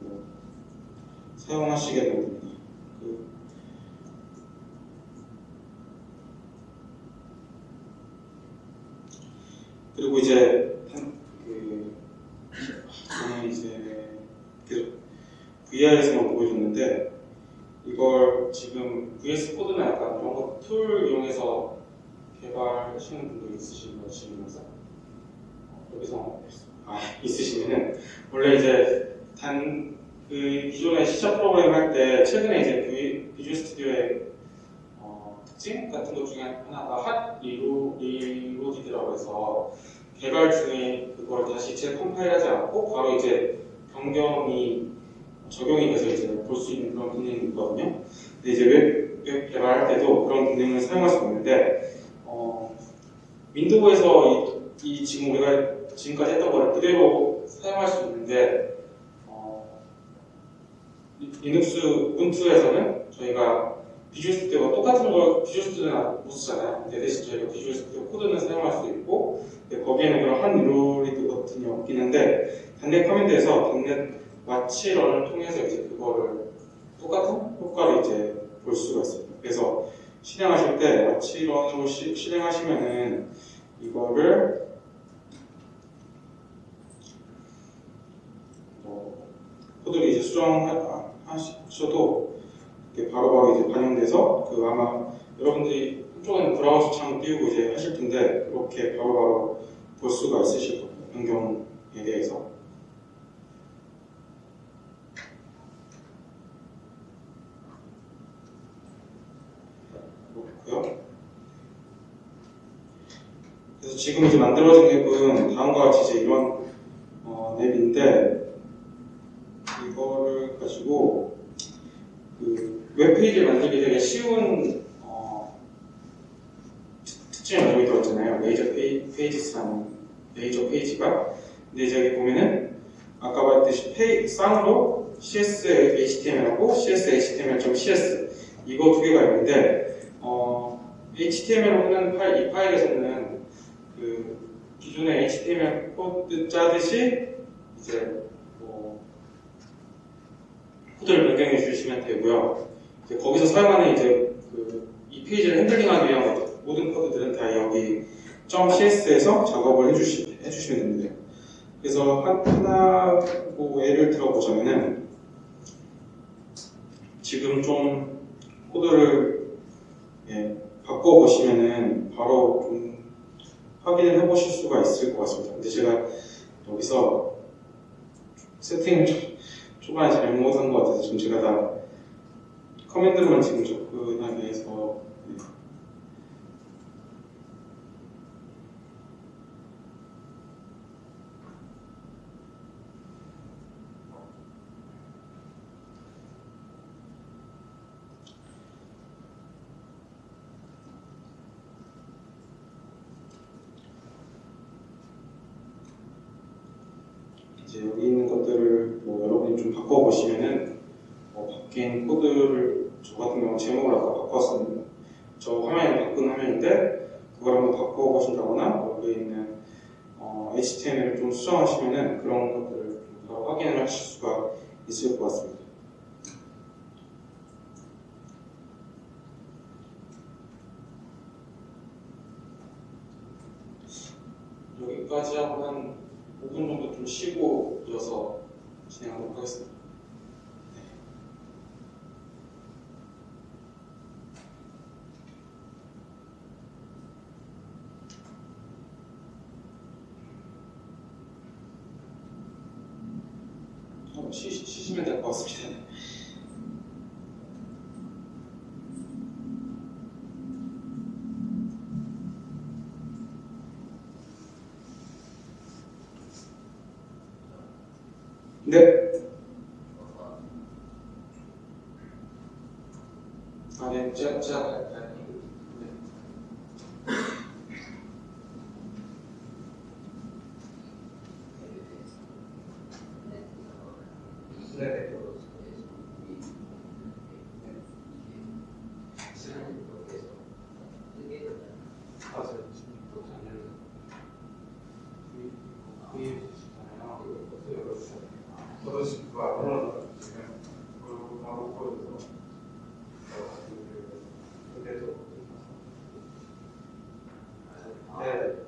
뭐 사용하시게 됩니다. 그 그리고 이제 저는 이제 계속 VR에서만 보여줬는데 이걸 지금 VS 코드나 약간 이런 거툴 이용해서 개발하시는 분들 있으신 거 지금에서 여기서 아 [laughs] 있으시면은 원래 이제 닷 그 기존에 시작 프로그램 할 때 최근에 이제 비- Visual Studio의 어, 특징 같은 것 중에 하나가 hot relo- reloaded라고 해서 개발 중에 그걸 다시 재컴파일하지 않고 바로 이제 변경이 적용이 돼서 이제 볼 수 있는 그런 기능이 있거든요. 근데 이제 웹, 웹 개발할 때도 그런 기능을 사용할 수 있는데 어, 윈도우에서 이, 이 지금 우리가 지금까지 했던 걸 그대로 사용할 수 있는데 어, 리- 리눅스 Ubuntu에서는 저희가 Visual Studio가 똑같은 걸 Visual Studio는 못 쓰잖아요. 근데 대신 저희가 Visual Studio Code는 사용할 수 있고 근데 거기에는 그런 한 버튼이 없긴 한데 dotnet command에서 dotnet watch run을 통해서 이제 그거를 똑같은 효과를 이제 볼 수가 있습니다. 그래서 실행하실 때 마치런으로 시- 실행하시면은 이거를 뭐 코드를 이제 수정하셔도 이게 바로 바로 이제 반영돼서 그 아마 여러분들이 한쪽에는 브라우저 창 띄우고 이제 하실 텐데 그렇게 바로바로 볼 수가 있으실 겁니다. 변경에 대해서. 그렇고요. 그래서 지금 이제 만들어진 앱은 다음과 같이 이제 이런 어, 앱인데 이거를 가지고 그 웹페이지를 만들기 되게 쉬운 어, 특- 특징을 여기 들었잖아요. Razor Pa-, Pages라는 Razor Page가 근데 이제 여기 보면은 아까 말했듯이 페이, 쌍으로 CS HTML하고 CS HTML.cs 이거 두 개가 있는데 어, HTML로 하는 파일, 이 파일에서는 그 기존의 HTML 코드 짜듯이 이제 뭐 코드를 변경해 주시면 되고요. 거기서 사용하는 이제 그 이 페이지를 핸들링하기 위한 모든 코드들은 다 여기 .cs에서 작업을 해주시, 해주시면 됩니다. 그래서 하나 뭐 예를 들어보자면은 지금 좀 코드를 예, 바꿔보시면은 바로 좀 확인을 해보실 수가 있을 것 같습니다. 근데 제가 여기서 세팅 초반에 잘못한 것 같아서 지금 제가 다 커맨드로만 지금 접근하게 해서 正しくはす、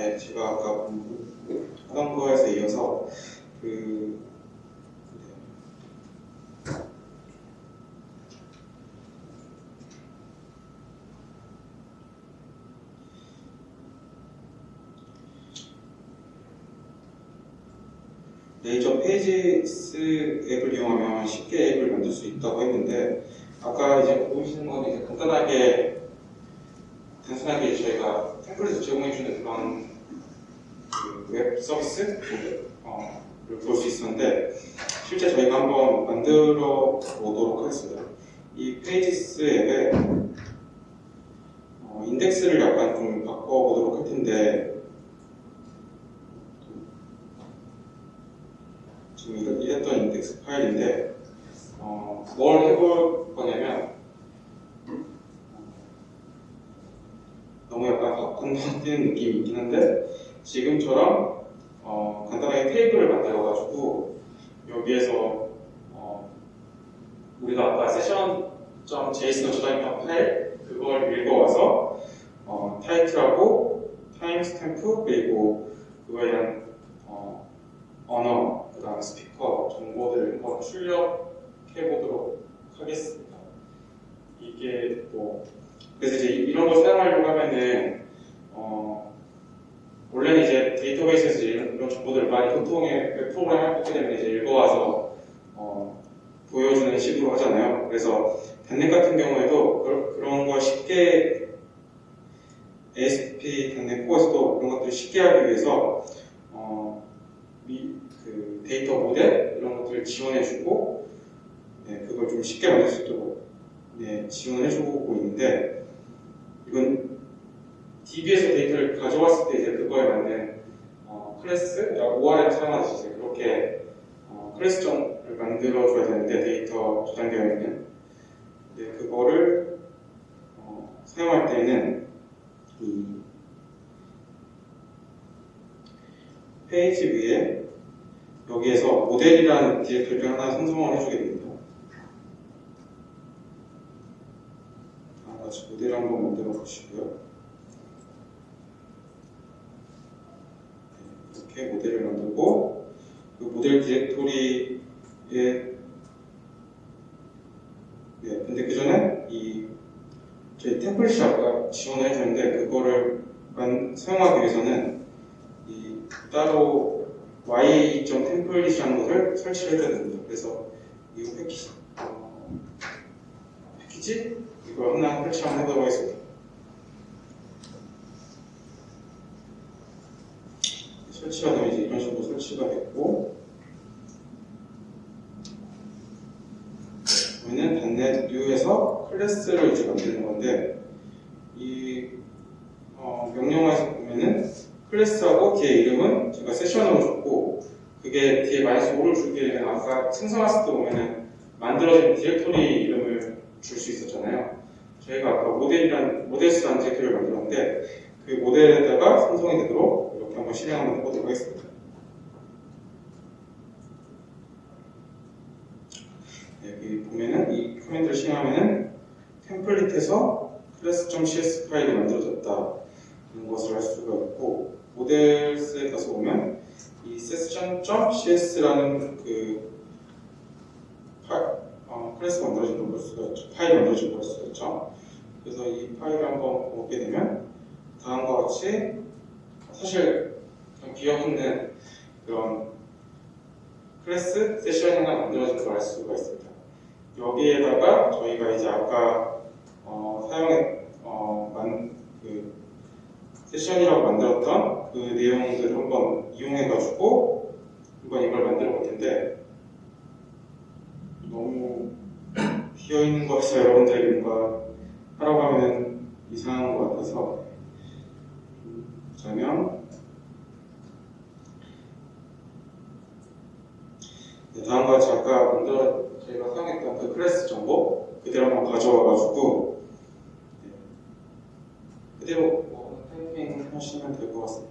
네, 제가 아까 하던 거에서 이어서 그 Razor Pages 앱을 이용하면 쉽게 앱을 만들 수 있다고 했는데 아까 이제 보이시는 거는 이제 간단하게 저희가 template을 제공해주는 그런 그 웹 서비스 어, 볼 수 있었는데 실제 저희가 한번 만들어 보도록 하겠습니다. 이 Pages 앱에 어, 인덱스를 약간 좀 바꿔보도록 할 텐데 지금 이거 이랬던 인덱스 파일인데 어, 뭘 해볼 거냐면 너무 약간 건너뛰는 느낌이 있긴 한데 지금처럼 어, 간단하게 테이블을 만들어가지고 여기에서 어, 우리가 아까 session.js로 저장했던 파일 그걸 읽어와서 어, 타이틀하고 timestamp 그리고 그거에 대한 어, 언어 그 다음 스피커 정보들 한번 출력해 보도록 하겠습니다. 이게 뭐 그래서 이제 이런 거 사용하려고 하면은 어, 원래는 이제 데이터베이스에서 이제 이런, 이런 정보들을 많이 보통의 웹 프로그램 하게 되면 이제 읽어와서 어, 보여주는 하잖아요. 그래서 단넷 같은 경우에도 그, 걸 쉽게 ASP 단넷 코어에서도 그런 것들을 쉽게 하기 위해서 어, 미, 그 데이터 모델 이런 것들을 지원해주고 네, 그걸 좀 쉽게 만들 수 있도록 네, 지원을 해주고 있는데 이건 DB에서 데이터를 가져왔을 때 이제 그거에 맞는 어, 클래스, ORM 사용하듯이 그렇게 어, 클래스점을 만들어줘야 되는데 데이터 저장되어 있는 근데 그거를 어, 사용할 때는 이 페이지 위에 여기에서 모델이라는 디렉토리를 하나 생성을 해주게 됩니다. 다 같이 모델 한번 만들어 보시고요. 네, 이렇게 모델을 만들고 그 모델 디렉토리 에 네, 근데 그 전에 이 저희 템플릿이 아까 지원을 해주는데 그거를 만- 사용하기 위해서는 이 따로 y.템플릿이라는 것을 설치를 해줘야 됩니다. 그래서 이 패키지, 어, 패키지 이걸 하나 설치 한번 해보도록 하겠습니다. 설치가 되면 이제 이런 식으로 설치가 됐고 저희는 dotnet view에서 클래스를 이제 만드는 건데 이 어, 명령어에서 보면은 클래스하고 뒤에 이름은 제가 세션으로 줬고 그게 뒤에 마이너스 5를 주게 되면 아까 생성했을 때 보면은 만들어진 디렉토리 이름을 줄 수 있었잖아요. 저희가 아까 모델이란 모델스라는 디렉토리를 만들었는데 그 모델에다가 생성이 되도록 이렇게 한번 실행 한번 해보도록 하겠습니다. 네, 여기 보면은 이 커맨드를 실행하면은 템플릿에서 클래스.cs 파일이 만들어졌다 이런 것을 할 수가 있고 모델스에 가서 보면 이 session.cs라는 그 파, 어, 클래스가 만들어진 걸 볼 수가 있죠. 파일이 만들어진 걸 볼 수가 있죠. 그래서 이 파일을 한번 보게 되면 다음과 같이 사실 비어있는 그런 클래스 세션이 하나 만들어진 걸 알 수가 있습니다. 여기에다가 저희가 이제 아까 어, 사용했 어, 만, 그 세션이라고 만들었던 그 내용들을 한번 이용해가지고 한번 이걸 만들어 볼 텐데. 너무 비어 있는 것에서 여러분들이 뭔가 하라고 하면 이상한 것 같아서. 음, 보자면 네, 다음과 같이 아까 만들어 저희가 사용했던 그 클래스 정보 그대로 한번 가져와가지고 네, 그대로 뭐 타이핑 하시면 될 것 같습니다.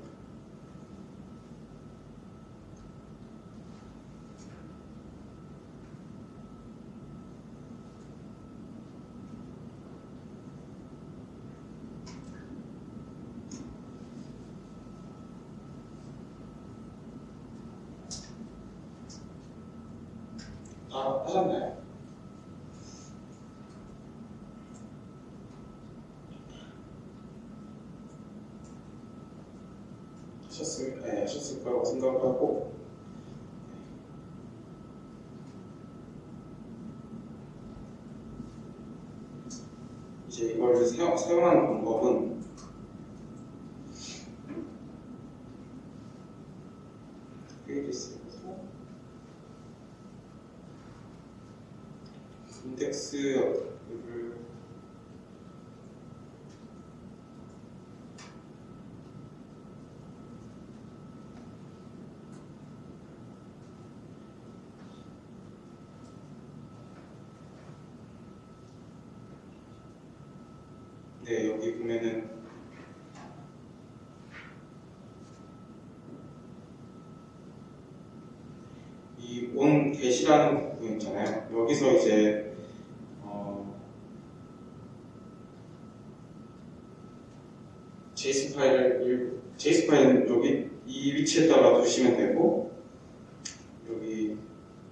다 하셨나요? 하셨을, 네, 하셨을 거라고 생각하고 이제 이걸 사용, 사용하는 방법은 페이지스에서 인덱스를 네 여기 보면은 get이라는 부분 있잖아요. 여기서 이제 어, JSON 파일을 일- JSON 파일은 여기 이 위치에다가 두시면 되고 여기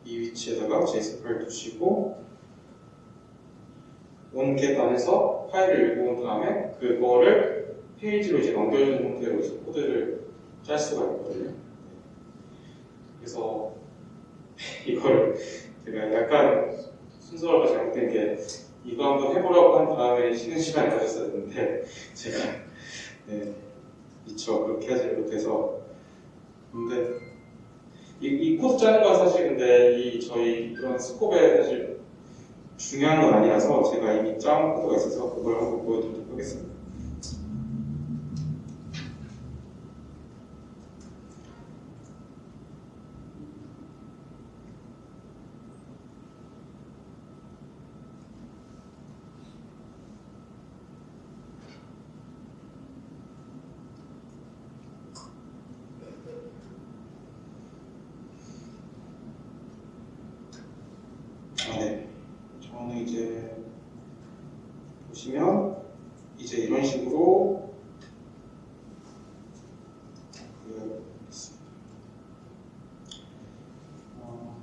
이 위치에다가 JSON 파일 두시고 OnGet 안에서 파일을 읽고 온 다음에 그거를 페이지로 이제 넘겨주는 형태로 이제 코드를 짤 수가 있거든요. 그래서 이걸 제가 약간 순서가 잘못된 게 이거 한번 해보라고 한 다음에 쉬는 시간을 가졌었는데 제가 네, 미처 그렇게 하지 못해서 근데 이, 이 코드 짜는 건 사실 근데 이 저희 이런 scope에 사실 중요한 건 아니라서 제가 이미 짜온 코드가 있어서 그걸 한번 보여드리도록 하겠습니다. 아, 네. 저는 이제 보시면 이제 이런 식으로 그 어,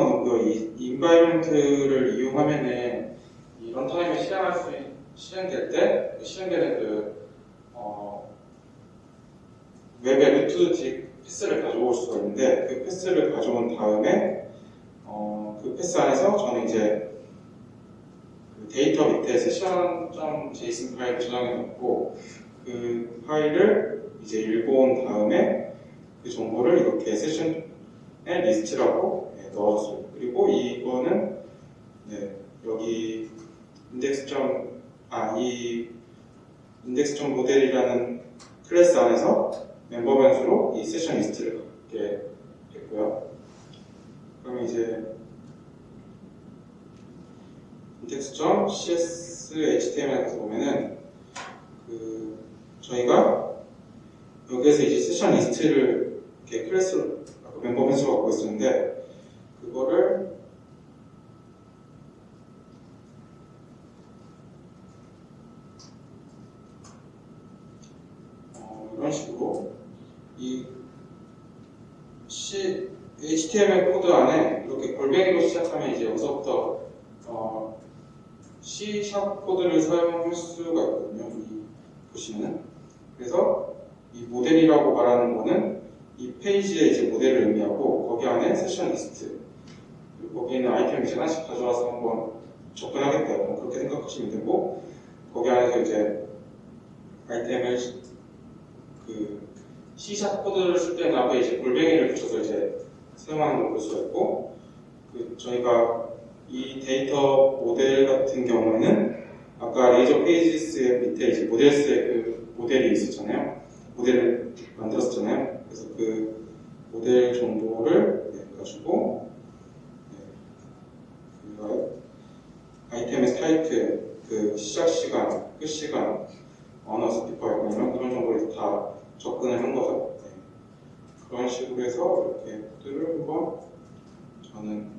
없고요. 이 environment를 이용하면은 이 런타임에 실행할 수 있, 실행될 때 실행되는 그 어, 웹의 root path를 가져올 수가 있는데 그 path를 가져온 다음에 어, 그 path 안에서 저는 이제 그 데이터 밑에 session.json 파일을 저장해 놓고 그 파일을 이제 읽어온 다음에 그 정보를 이렇게 세션의 리스트라고 네, 넣어줬어요. 그리고 이거는 네, 여기 index 점, 아, 이 index 점 모델이라는 클래스 안에서 멤버 변수로 이 세션 리스트를 갖게 됐고요. 그러면 이제 index 점 cshtml 가서 보면은 그 저희가 여기에서 이제 세션 리스트를 이렇게 클래스로 아까 멤버 변수 갖고 있었는데 그거를 어, 이런 식으로 이 CSHTML 코드 안에 이렇게 골뱅이로 시작하면 이제 여기서부터 어, C# 코드를 사용할 수가 있거든요. 이 보시면은 그래서 이 모델이라고 말하는 거는 이 페이지의 이제 모델을 의미하고 거기 안에 세션 리스트 거기 있는 아이템 이제 하나씩 가져와서 한번 접근하겠다 뭐 그렇게 생각하시면 되고 거기 안에서 이제 아이템을 그 C# 코드를 쓸 때는 앞에 이제 골뱅이를 붙여서 이제 사용하는 걸 볼 수가 있고 그 저희가 이 데이터 모델 같은 경우에는 아까 Razor Pages의 밑에 이제 Models의 그 모델이 있었잖아요. 모델을 만들었잖아요. 그래서 그 모델 정보를 네, 가지고 네, 그 아이템의 타이틀, 그 시작 시간, 끝 시간, 언어 스피커 이런 그런 정보를 다 접근을 한 거죠. 네. 그런 식으로 해서 이렇게 코드를 한번 저는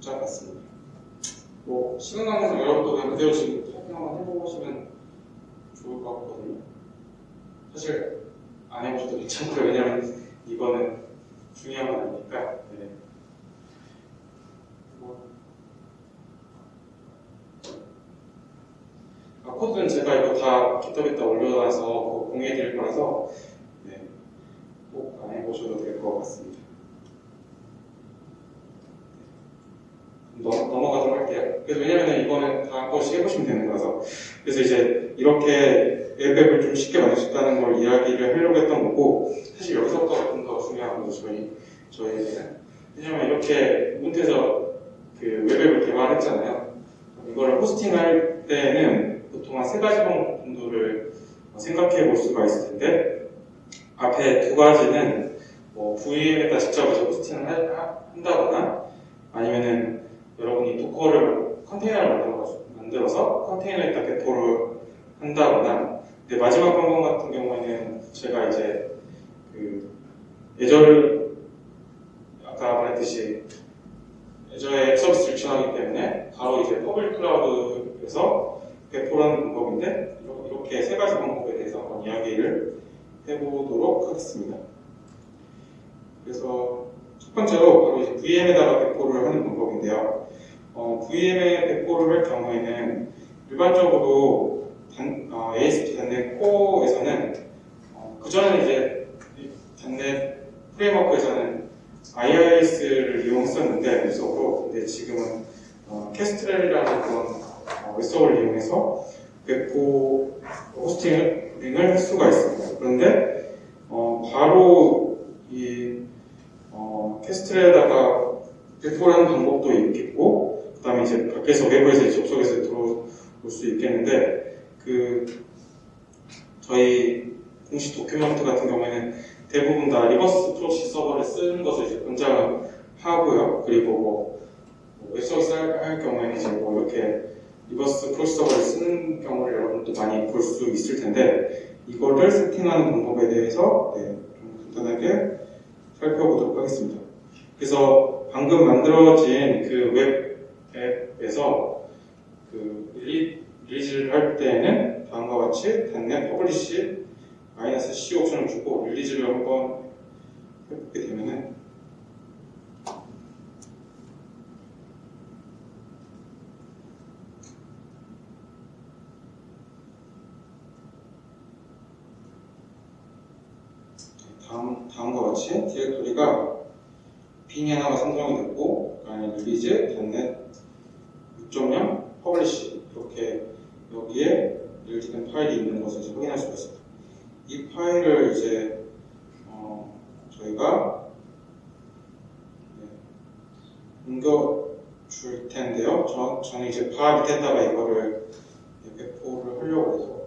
짜봤습니다. 뭐 시간 관계상 여러분도 그냥 그대로 지금 타이핑 한번 해보시면 좋을 것 같거든요. 사실 안 해보셔도 괜찮고요. 왜냐면 이거는 중요한 건 아니니까. 네. 뭐. 아, 코드는 제가 이거 다 깃허브에다 올려놔서 공유해드릴 거라서 네. 꼭 안 해보셔도 될 것 같습니다. 넘, 넘어가도록 할게요. 그래서 왜냐면 이거는 다 한 번씩 해보시면 되는 거라서. 그래서 이제 이렇게 웹앱을 좀 쉽게 만들 수 있다는 걸 이야기를 하려고 했던 거고, 사실 여기서부터 좀더 중요한 거죠, 저희, 저희에게는. 왜냐면 이렇게 문태에서 그 웹앱을 개발했잖아요. 이거를 호스팅할 때는 보통 한 세 가지 방법 정도를 생각해 볼 수가 있을 텐데, 앞에 두 가지는 뭐 VM에다 직접 이제 호스팅을 한다거나, 아니면은 여러분이 도커를 컨테이너를 만들어서, 만들어서 컨테이너에다 배포를 한다거나. 근데 마지막 방법 같은 경우에는 제가 이제 그 예절 아까 말했듯이 예저의 서비스를 지원하기 때문에 바로 이제 public cloud에서 배포를 하는 방법인데 이렇게 세 가지 방법에 대해서 한번 이야기를 해보도록 하겠습니다. 그래서 첫 번째로 바로 이제 VM에다가 배포를 하는 방법인데요. 어, VM에 배포를 할 경우에는 일반적으로 단, 어, ASP 단넷 코어에서는 어, 그전에는 이제 이 단넷 프레임워크에서는 IIS를 이용했었는데 웹서버로 근데 지금은 어, 캐스트렐이라는 그런 어, 웹서버를 이용해서 배포 호스팅을 할 수가 있습니다. 그런데 어, 바로 이 어, 캐스트렐에다가 배포를 하는 방법도 있겠고 그 다음에 이제 밖에서 외부에서 접속해서 들어올 수 있겠는데 그 저희 공식 document 같은 경우에는 대부분 다 reverse proxy 서버를 쓰는 것을 이제 권장을 하고요. 그리고 뭐, 뭐 웹서비스 할, 할 경우에는 이제 뭐 이렇게 reverse proxy 서버를 쓰는 경우를 여러분도 많이 볼 수 있을 텐데 이거를 세팅하는 방법에 대해서 네, 좀 간단하게 살펴보도록 하겠습니다. 그래서 방금 만들어진 그 웹 앱에서 그 릴리, release를 할 때에는 다음과 같이 dotnet publish 마이너스 C 옵션을 주고 release를 한번 해보게 되면은 다음, 다음과 같이 디렉토리가 bin이 하나가 생성이 됐고 그다음에 release, dotnet 6.0, publish 이렇게 여기에 release된 파일이 있는 것을 이제 확인할 수가 있습니다. 이 파일을 이제 어, 저희가 네, 옮겨 줄 텐데요. 저, 저는 이제 var 밑에다가 이거를 배포를 하려고 해서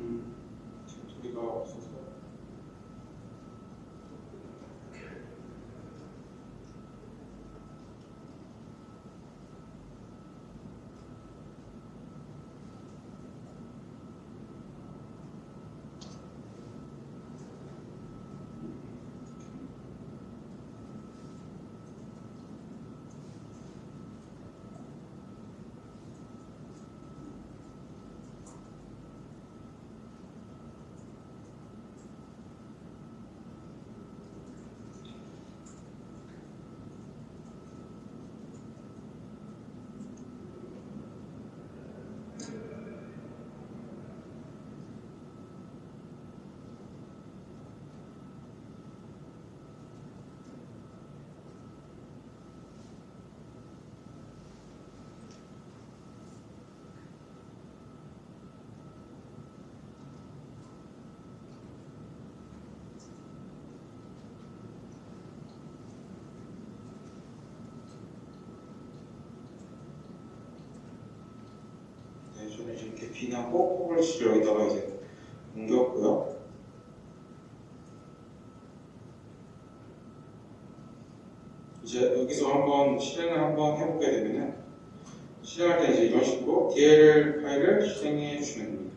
음, 소리가 없어서 네, 저는 이렇게 bin하고 publish를 여기다가 이제 옮겼고요. 이제 여기서 한번 실행을 한번 해보게 되면은 실행할 때 이제 이런 식으로 DLL 파일을 실행해 주시면 됩니다.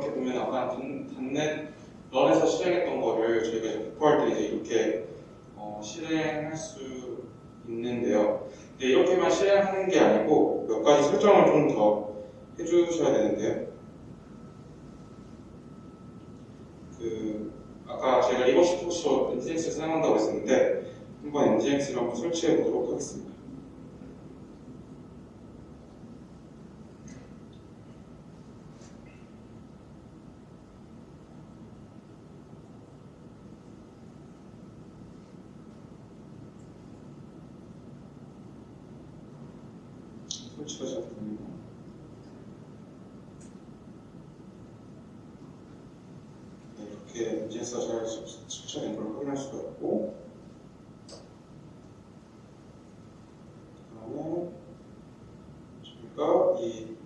이렇게 보면 아까 단- 단넷 런에서 실행했던 거를 저희가 이제 배포할 때 이제 이렇게 어, 실행할 수 있는데요. 근데 이렇게만 실행하는 게 아니고 몇 가지 설정을 좀 더 해주셔야 되는데요. 그 아까 제가 리버시 포쇼 NGX를 사용한다고 했었는데 한번 NGX를 한번 설치해 보도록 하겠습니다. 설치가 잘 됩니다. 네, 이렇게 NGX가 잘 설치된 걸 확인할 수가 있고 그다음에 저희가 이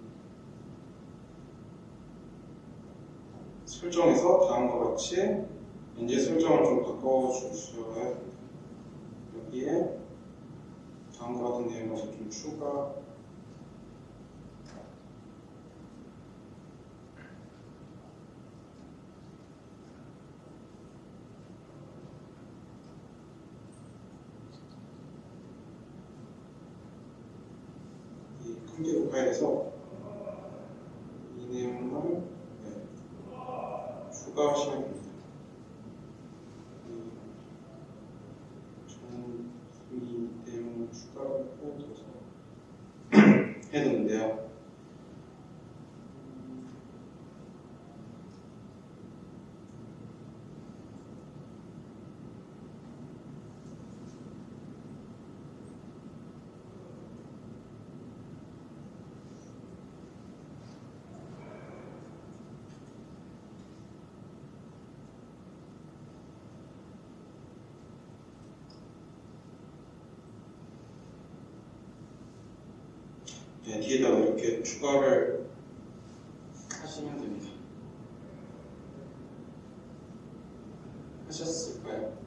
같이 이제 설정을 좀 바꿔주셔야. 여기에 다음과 같은 내용을 좀 추가 이 컴퓨터 파일에서 이 내용을 네, 추가하시면 됩니다. 저는 이 내용을 추가를 해둬서 해뒀는데요. 네, 뒤에다가 이렇게 추가를 하시면 됩니다. 하셨을까요?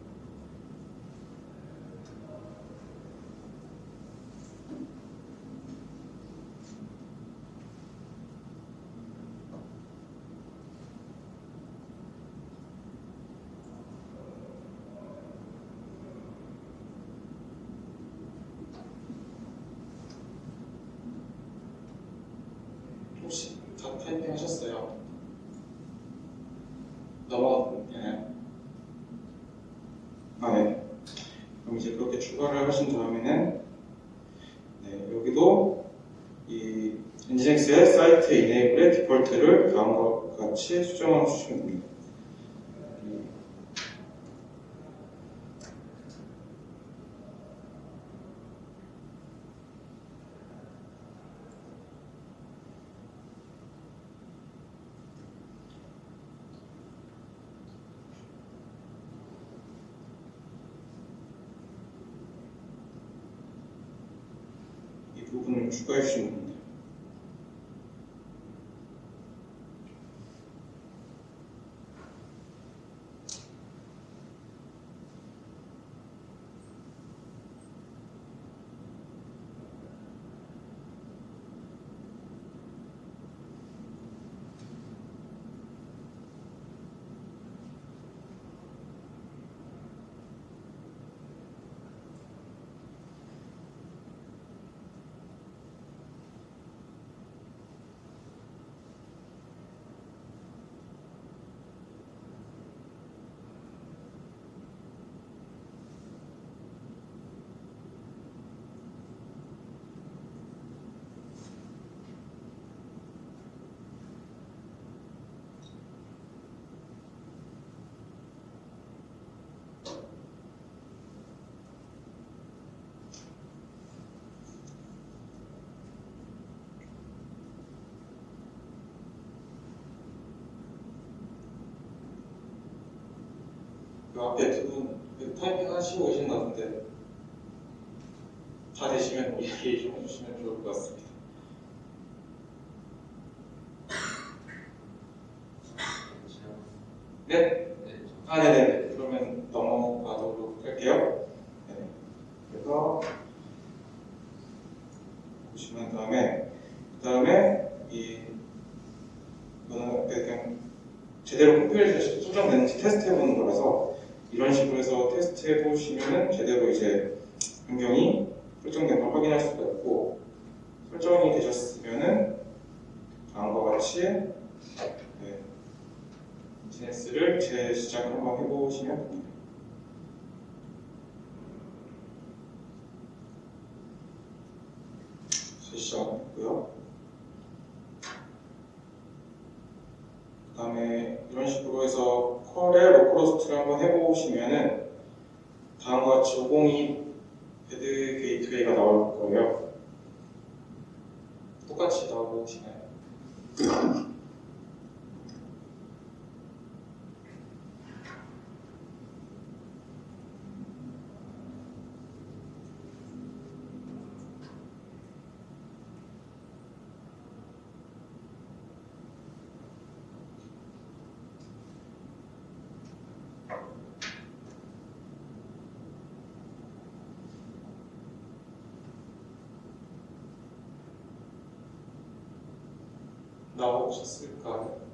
타이핑 하셨어요? 넘어가나요? 아, 네. 그럼 이제 그렇게 추가를 하신 다음에는 네, 여기도 이 엔진엑스의 사이트 이네이블의 디폴트를 다음과 같이 수정해 주시면 됩니다. 이 부 그 앞에 두분 타이핑 하시고 계신 것 같은데 다 되시면 이야기 좀 해주시면 좋을 것 같습니다. 네? 네, 아, 네네. 그러면 넘어가도록 할게요. 네. 그래서 보시면 다음에 그 다음에 이 이거는 그냥 제대로 컴퓨터에서 설정되는지 테스트 해보는 거라서 이런 식으로 해서 테스트 해보시면은 제대로 이제 변경이 설정된 걸 확인할 수가 있고 설정이 되셨으면은 다음과 같이 네, 비즈니스를 재시작을 한번 해보시면 됩니다. 재시작했고요. 그 다음에 이런 식으로 해서 curl에 localhost를 한번 해보시면은 다음과 같이 502 Bad Gateway가 나올 거예요. 똑같이 나오시나요? 나오셨을까요?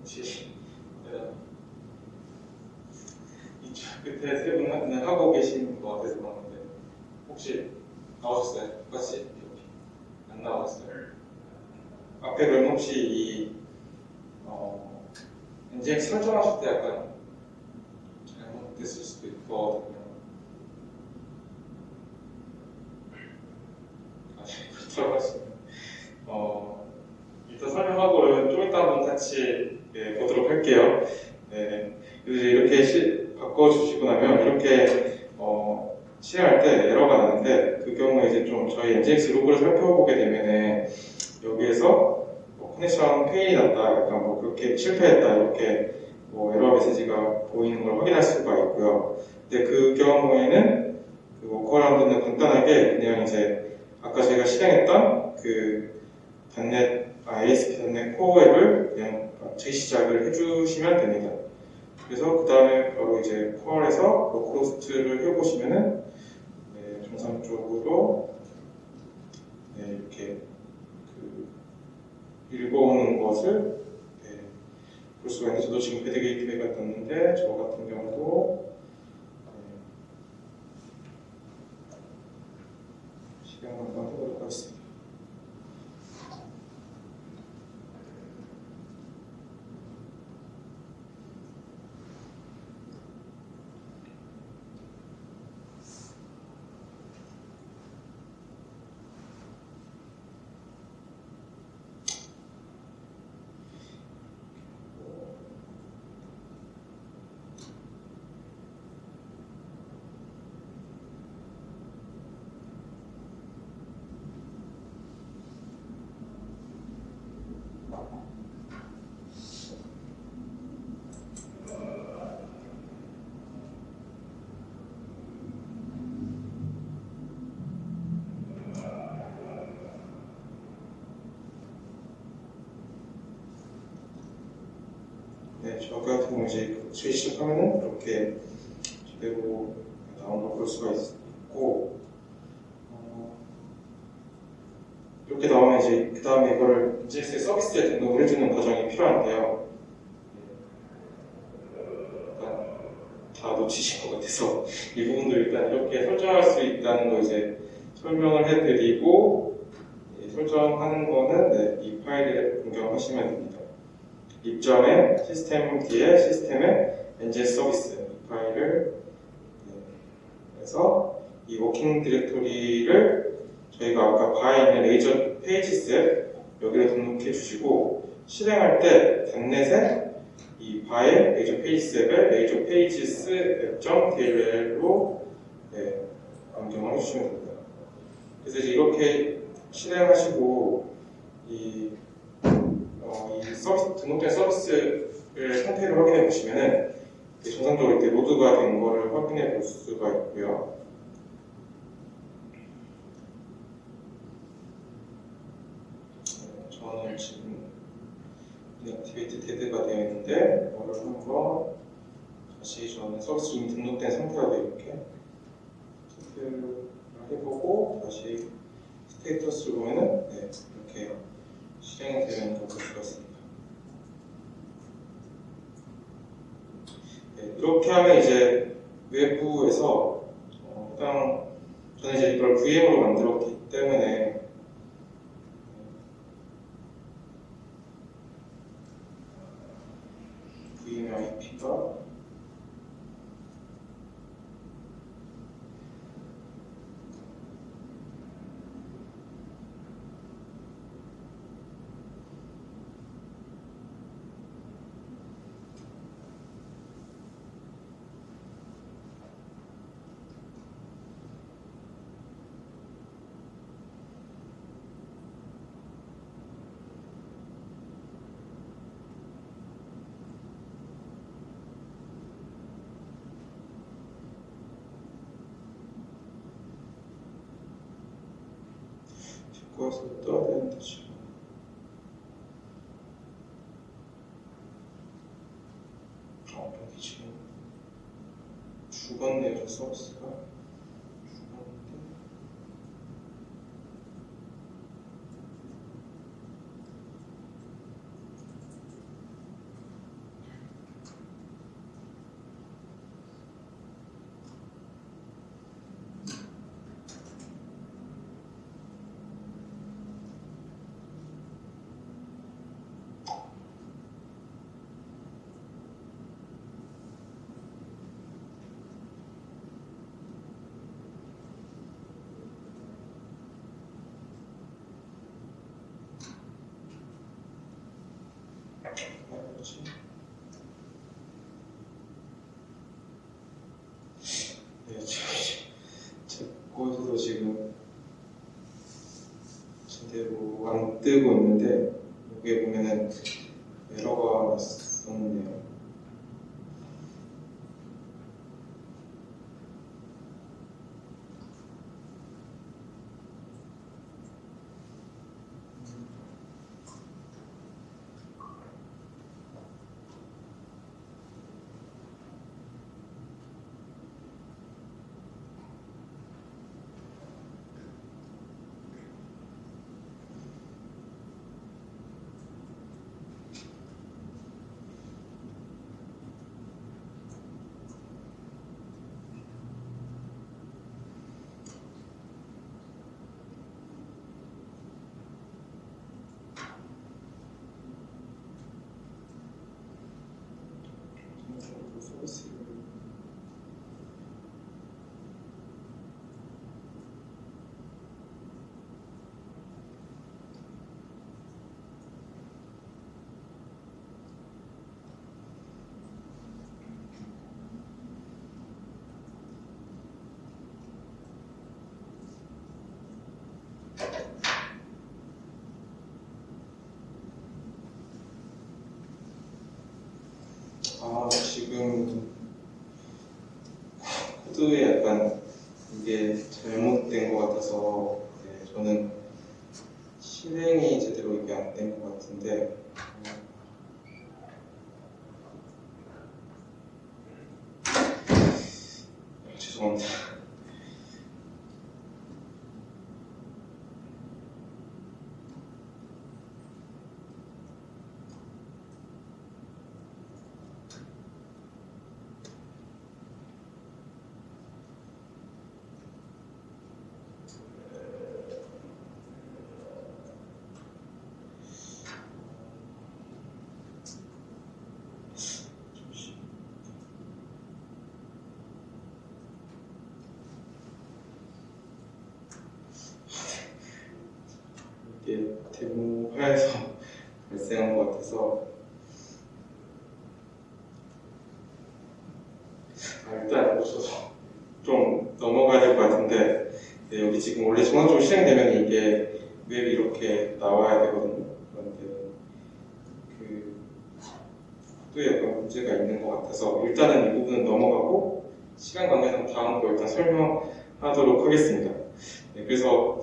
혹시 네. 끝에 세 분은 하고 계신 것 같아서 그러는데 혹시 나오셨어요? 똑같이 이렇게 안 나왔어요? 앞에 그럼 혹시 이 어, 엔진 설정하실 때 약간 잘못됐을 수도 있거든요. 아, 그렇다고 하시면 어, 일단 설명하고 좀 이따 한번 같이 네, 보도록 할게요. 네, 그래서 이렇게 시, 바꿔주시고 나면 이렇게 어, 실행할 때 에러가 나는데 그 경우에 이제 좀 저희 NGINX 로그를 살펴보게 되면은 여기에서 뭐 connection fail이 났다, 약간 뭐 그렇게 실패했다 이렇게 뭐 에러 메시지가 보이는 걸 확인할 수가 있고요. 근데 그 경우에는 그 workaround는 간단하게 그냥 이제 아까 저희가 실행했던 그 dotnet 아, ASP.NET Core 앱을 그냥 재시작을 해주시면 됩니다. 그래서 그 다음에 바로 이제 curl에서 localhost를 해보시면은 네, 정상적으로 네, 이렇게 그 읽어오는 것을 네, 볼 수가 있는데 저도 지금 Bad Gateway가 떴는데 저 같은 경우도 네, 실행을 한번 해보도록 하겠습니다. 네, 저 같은 경우 이제 수시 시작하면은 이렇게 제대로 걸볼 수가 있- 있고 어, 이렇게 나오면 이제 그 다음에 이거를 GX 서비스에 등록을 해주는 과정이 필요한데요. 일단 다 놓치신 것 같아서 [laughs] 이 부분도 일단 이렇게 설정할 수 있다는 거 이제 설명을 해드리고 예, 설정하는 거는 네, 이 파일을 변경하시면 됩니다. 입점에 시스템 뒤에 시스템의 NGS 서비스 이 파일을 네, 해서 이 워킹 디렉토리를 저희가 아까 바에 있는 레이저 페이지스 여기를 등록해 주시고 실행할 때 단넷에 이이 바의 레이저 페이지 앱을 레이저 페이지스 앱.dll로 네, 변경을 해주시면 됩니다. 그래서 이렇게 실행하시고 이, 어, 이 서비스, 등록된 서비스를 상태를 확인해 이렇게 정상적으로 이렇게 load가 된 거를 확인해 볼 수가 있고요. 네, 저는 지금 inactive dead가 되어 있는데 이거를 한번 다시 저는 서비스 이미 등록된 상태라도 이렇게 체크를 해보고 다시 스테이터스를 보면은 네, 이렇게 실행이 수가 있습니다. 네, 이렇게 하면 이제 외부에서 어, 해당 저는 이제 이걸 VM으로 만들었기 때문에 sens. 네, 지금 제 거에서도 지금 제대로 안 뜨고 있는데 여기에 보면은 에러가 났었네요. 그 서비스를 아 어떻게 보면 회화에서 발생한 것 같아서 아, 일단 없어서 좀 넘어가야 될 것 같은데 네, 여기 지금 원래 전원적으로 실행되면 이게 웹이 이렇게 나와야 되거든요. 그런데 그 또 약간 문제가 있는 것 같아서 일단은 이 부분은 넘어가고 시간 관계상 다음 거 일단 설명하도록 하겠습니다. 네, 그래서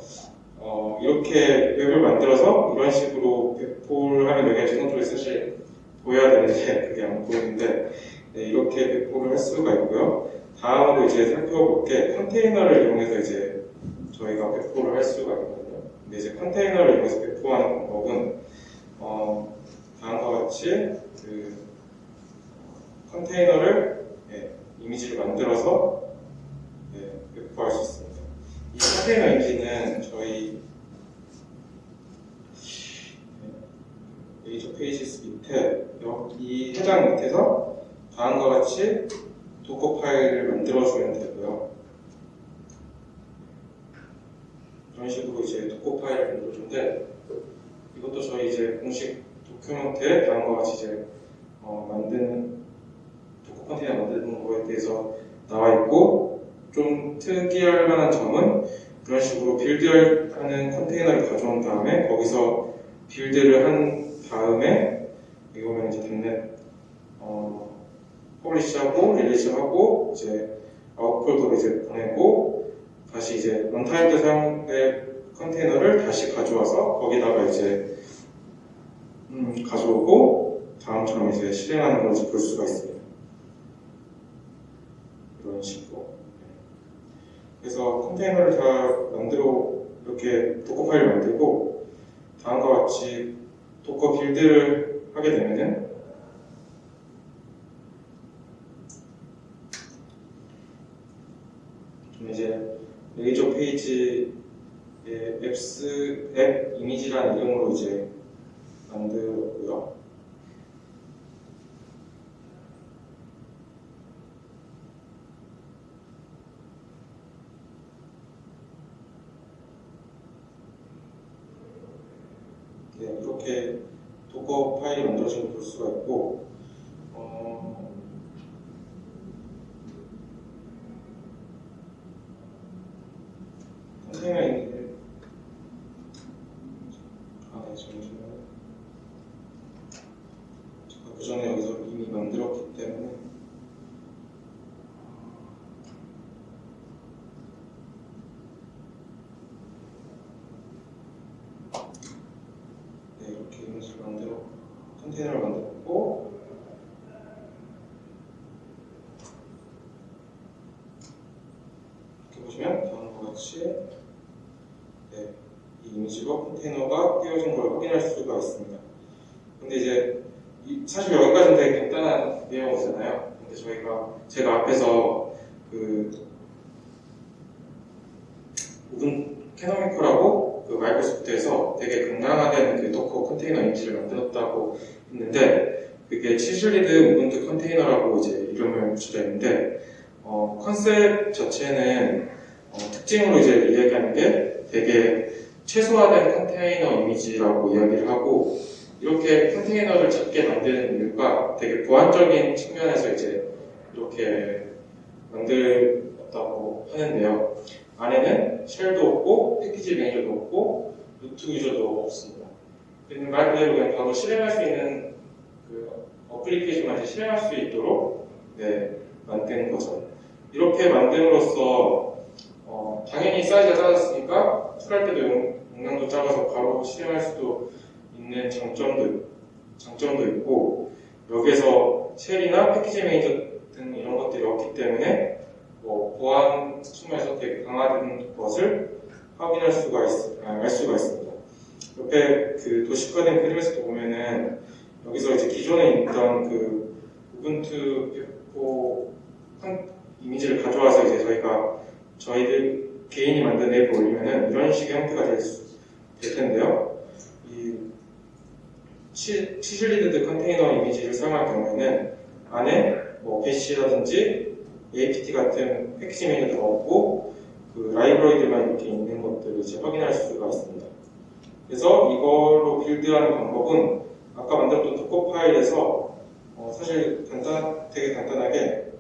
어, 이렇게 웹을 만들어서 이런 식으로 배포를 하면 여기가 정상적으로 사실 보여야 되는데 그게 안 보이는데 네, 이렇게 배포를 할 수가 있고요. 다음으로 이제 살펴볼 게 컨테이너를 이용해서 이제 저희가 배포를 할 수가 있거든요. 근데 이제 컨테이너를 이용해서 배포하는 방법은 어, 다음과 같이 그 컨테이너를 예, 이미지를 만들어서 예, 배포할 수 있습니다. 이 이미지는 저희 예, Razor Pages 밑에 여기 해당 밑에서 다음과 같이 Docker 파일을 만들어주면 되고요. 이런 식으로 이제 Docker 파일을 만들어주는데 이것도 저희 이제 공식 document에 다음과 같이 이제 어, 만든 Docker 컨테이너 만드는 거에 대해서 나와 있고 좀 특이할 만한 점은 이런 식으로 build하는 컨테이너를 가져온 다음에 거기서 build를 한 다음에 보면 이제 dotnet 어, publish하고 release하고 이제 아웃폴더로 이제 보내고 다시 이제 runtime에 사용될 컨테이너를 다시 가져와서 거기다가 이제 음, 가져오고 다음처럼 이제 실행하는 걸 이제 볼 수가 있습니다. 이런 식으로. 그래서 컨테이너를 다 만들어 이렇게 Docker 파일을 만들고 다음과 같이 Docker build를 하게 되면은 좀 이제 Razor Page의 앱스 앱 이미지라는 이름으로 이제 만들었고요. 네, 이렇게 도커 파일이 만들어진 걸볼 수가 있고 어, 컨테이너 있는데 아, 네, 잠시만요. 제가 그 전에 여기서 이미 만들었기 때문에 네, 이렇게 이미지를 만들어 컨테이너를 만들었고 이렇게 보시면 다음과 같이 네, 이 이미지로 컨테이너가 띄워진 걸 확인할 수가 있습니다. 근데 이제 이- 사실 여기까지는 되게 간단한 내용이잖아요. 근데 저희가 제가 앞에서 그 오픈 Canonical하고 그 Microsoft에서 되게 경량화된 그 Docker 컨테이너 이미지를 만들었다고 했는데 그게 chiseled Ubuntu 컨테이너라고 이제 이름을 붙여져 있는데 어, 컨셉 자체는 어, 특징으로 이제 이야기하는 게 되게 최소화된 컨테이너 이미지라고 이야기를 하고 이렇게 컨테이너를 작게 만드는 이유가 되게 보안적인 측면에서 이제 이렇게 만들었다고 하는데요. 안에는 쉘도 없고 패키지 매니저도 없고 루트 유저도 없습니다. 그냥 말 그대로 그냥 바로 실행할 수 있는 그 어플리케이션만 이제 실행할 수 있도록 네, 만든 거죠. 이렇게 만듦으로써 어, 당연히 사이즈가 작았으니까 pull할 때도 용- 용량도 작아서 바로 실행할 수도 있는 장점도 장점도 있고 여기에서 shell이나 패키지 매니저 등 이런 것들이 없기 때문에 뭐 보안 측면에서 되게 강화된 것을 확인할 수가 있, 아, 알 수가 있습니다. 옆에 그 도시화된 프리메스도 보면은 여기서 이제 기존에 있던 그 우분투 한 이미지를 가져와서 이제 저희가 저희들 개인이 만든 앱을 올리면은 이런 식의 형태가 될, 수, 될 텐데요. 이 치, 치실리드 컨테이너 이미지를 사용할 경우에는 안에 뭐 배시라든지 APT 같은 패키지 메뉴가 없고 그 라이브러리들만 이렇게 있는 것들을 이제 확인할 수가 있습니다. 그래서 이걸로 빌드하는 방법은 아까 만들었던 도커 파일에서 어, 사실 간단, 되게 간단하게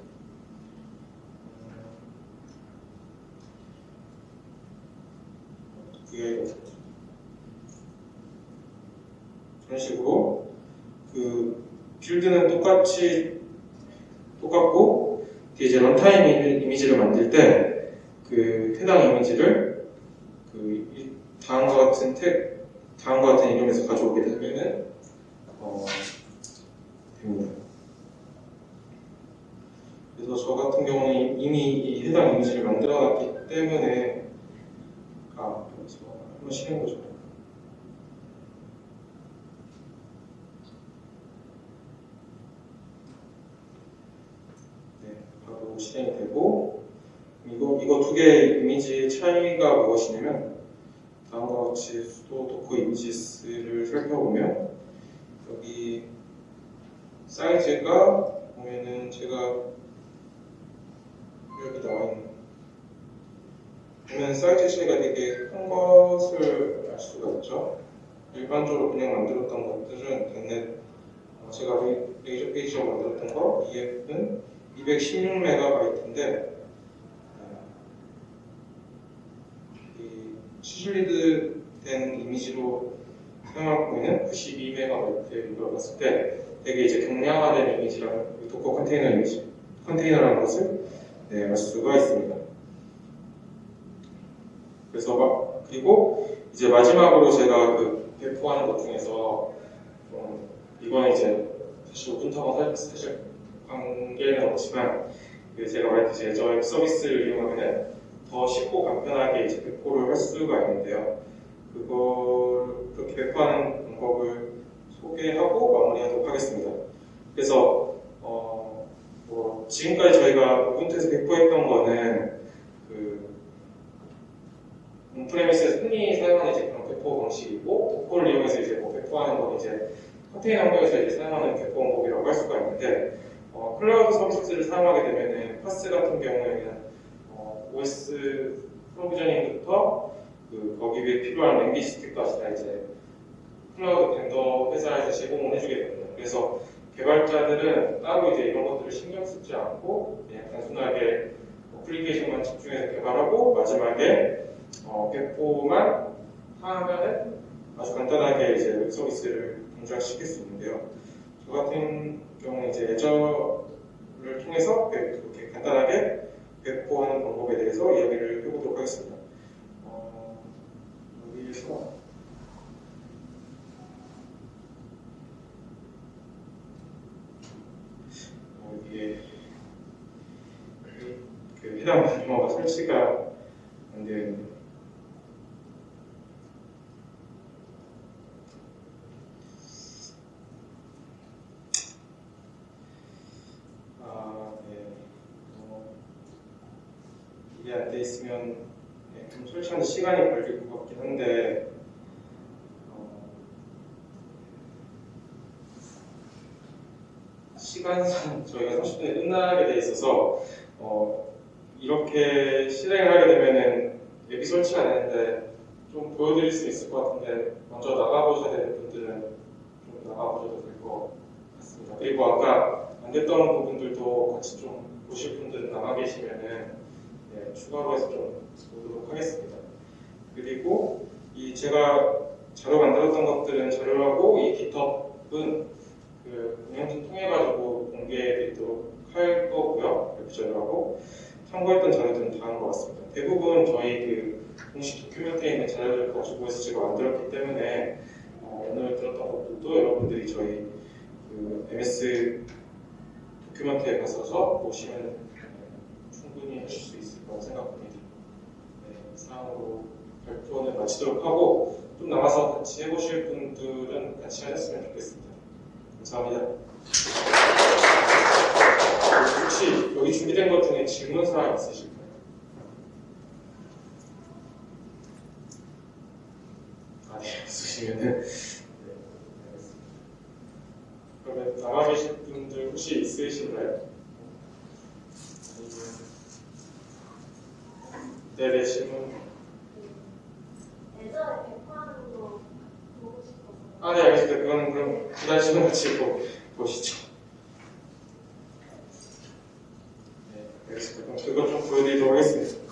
개거든요. 그런 식으로 그 빌드는 똑같이 똑같고 이제 런타임 이미- 이미지를 만들 때 그 해당 이미지를 그 이- 다음과 같은 텍 다음과 같은 이름에서 가져오게 되면은 어, 됩니다. 그래서 저 같은 경우는 이미 이 해당 이미지를 만들어놨기 때문에 아 그래서 한번 실행 보죠. 네, 바로 실행이 되고 이거 두 개의 이미지의 차이가 무엇이냐면 다음과 같이 sudo docker images를 살펴보면 여기 사이즈가 보면은 제가 여기 나와 있는 보면 사이즈 차이가 되게 큰 것을 알 수가 있죠. 일반적으로 그냥 만들었던 것들은 넷 어, 제가 레- Razor Page로 만들었던 거 얘는 216MB인데 이 chiseled 된 이미지로 사용할 경우에는 92MB를 봤을 때 되게 이제 경량화된 이미지라는 이 Docker 컨테이너 이미지 컨테이너라는 것을 네, 알 수가 있습니다. 그래서 막 그리고 이제 마지막으로 제가 그 배포하는 것 중에서 좀 이거는 이제 사실 오픈타워 사실 관계는 없지만 그 제가 말했듯이 저웹 서비스를 이용하면 더 쉽고 간편하게 이제 배포를 할 수가 있는데요. 그걸 그렇게 배포하는 방법을 소개하고 마무리하도록 하겠습니다. 그래서 어, 뭐 지금까지 저희가 우분투에서 배포했던 거는 그 on-premise에서 흔히 사용하는 이제 그런 배포 방식이고 Docker를 이용해서 이제 뭐 배포하는 건 이제 컨테이너 환경에서 이제 사용하는 배포 방법이라고 할 수가 있는데 어, 클라우드 서비스를 사용하게 되면은 PaaS 같은 경우에는 어, OS provisioning부터 그 거기 위에 필요한 language stack까지 다 이제 클라우드 vendor 회사에서 제공을 해주게 됩니다. 그래서 개발자들은 따로 이제 이런 것들을 신경 쓰지 않고 그냥 단순하게 어플리케이션만 집중해서 개발하고 마지막에 어, 배포만 하면은 아주 간단하게 이제 웹 서비스를 동작시킬 수 있는데요. 저 같은 경우는 이제 예저를 통해서 그렇게 간단하게 배포하는 방법에 대해서 이야기를 해보도록 하겠습니다. 어, 여기에서 어, 여기에 그, 그 해당 번호가 설치가 안되어 있는 아, 네. 어, 이게 안 돼 있으면 네, 좀 설치하는 시간이 걸릴 것 같긴 한데 어, 시간상 저희가 30분에 끝나게 돼 있어서 어, 이렇게 실행을 하게 되면은 앱이 설치가 안 되는데 좀 보여드릴 수 있을 것 같은데 먼저 나가보셔야 되는 분들은 좀 나가보셔도 될 것 같습니다. 그리고 아까 안 됐던 부분들도 같이 좀 보실 분들은 남아 계시면은 네, 추가로 해서 좀 보도록 하겠습니다. 그리고 이 제가 자료 만들었던 것들은 자료라고 이 깃허브는 그 운영팀 통해 가지고 공개되도록 할 거고요. 웹 자료하고 참고했던 자료들은 다음과 것 같습니다. 대부분 저희 그 공식 도큐멘트에 있는 자료들을 가지고 해서 제가 만들었기 때문에 어, 오늘 들었던 것들도 여러분들이 저희 그 MS 도큐멘트에 가셔서 보시면 네, 충분히 하실 수 있을 거라고 생각합니다. 네, 이상으로 발표는 마치도록 하고 좀 남아서 같이 해보실 분들은 같이 하셨으면 좋겠습니다. 감사합니다. 혹시 여기 준비된 것 중에 질문 사항 있으실까요? 아, 네, 없으시면은 네, 알겠습니다. 그러면 남아 계신 분들 혹시 있으신가요? 내리시면 아네 알겠습니다. 그건 그럼 그날 시간 같이 보, 보시죠. 네 알겠습니다. 그럼 그것 좀 보여드리도록 하겠습니다.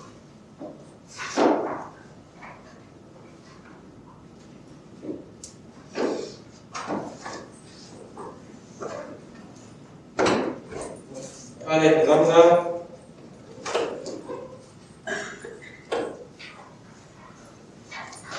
아 네 감사합니다.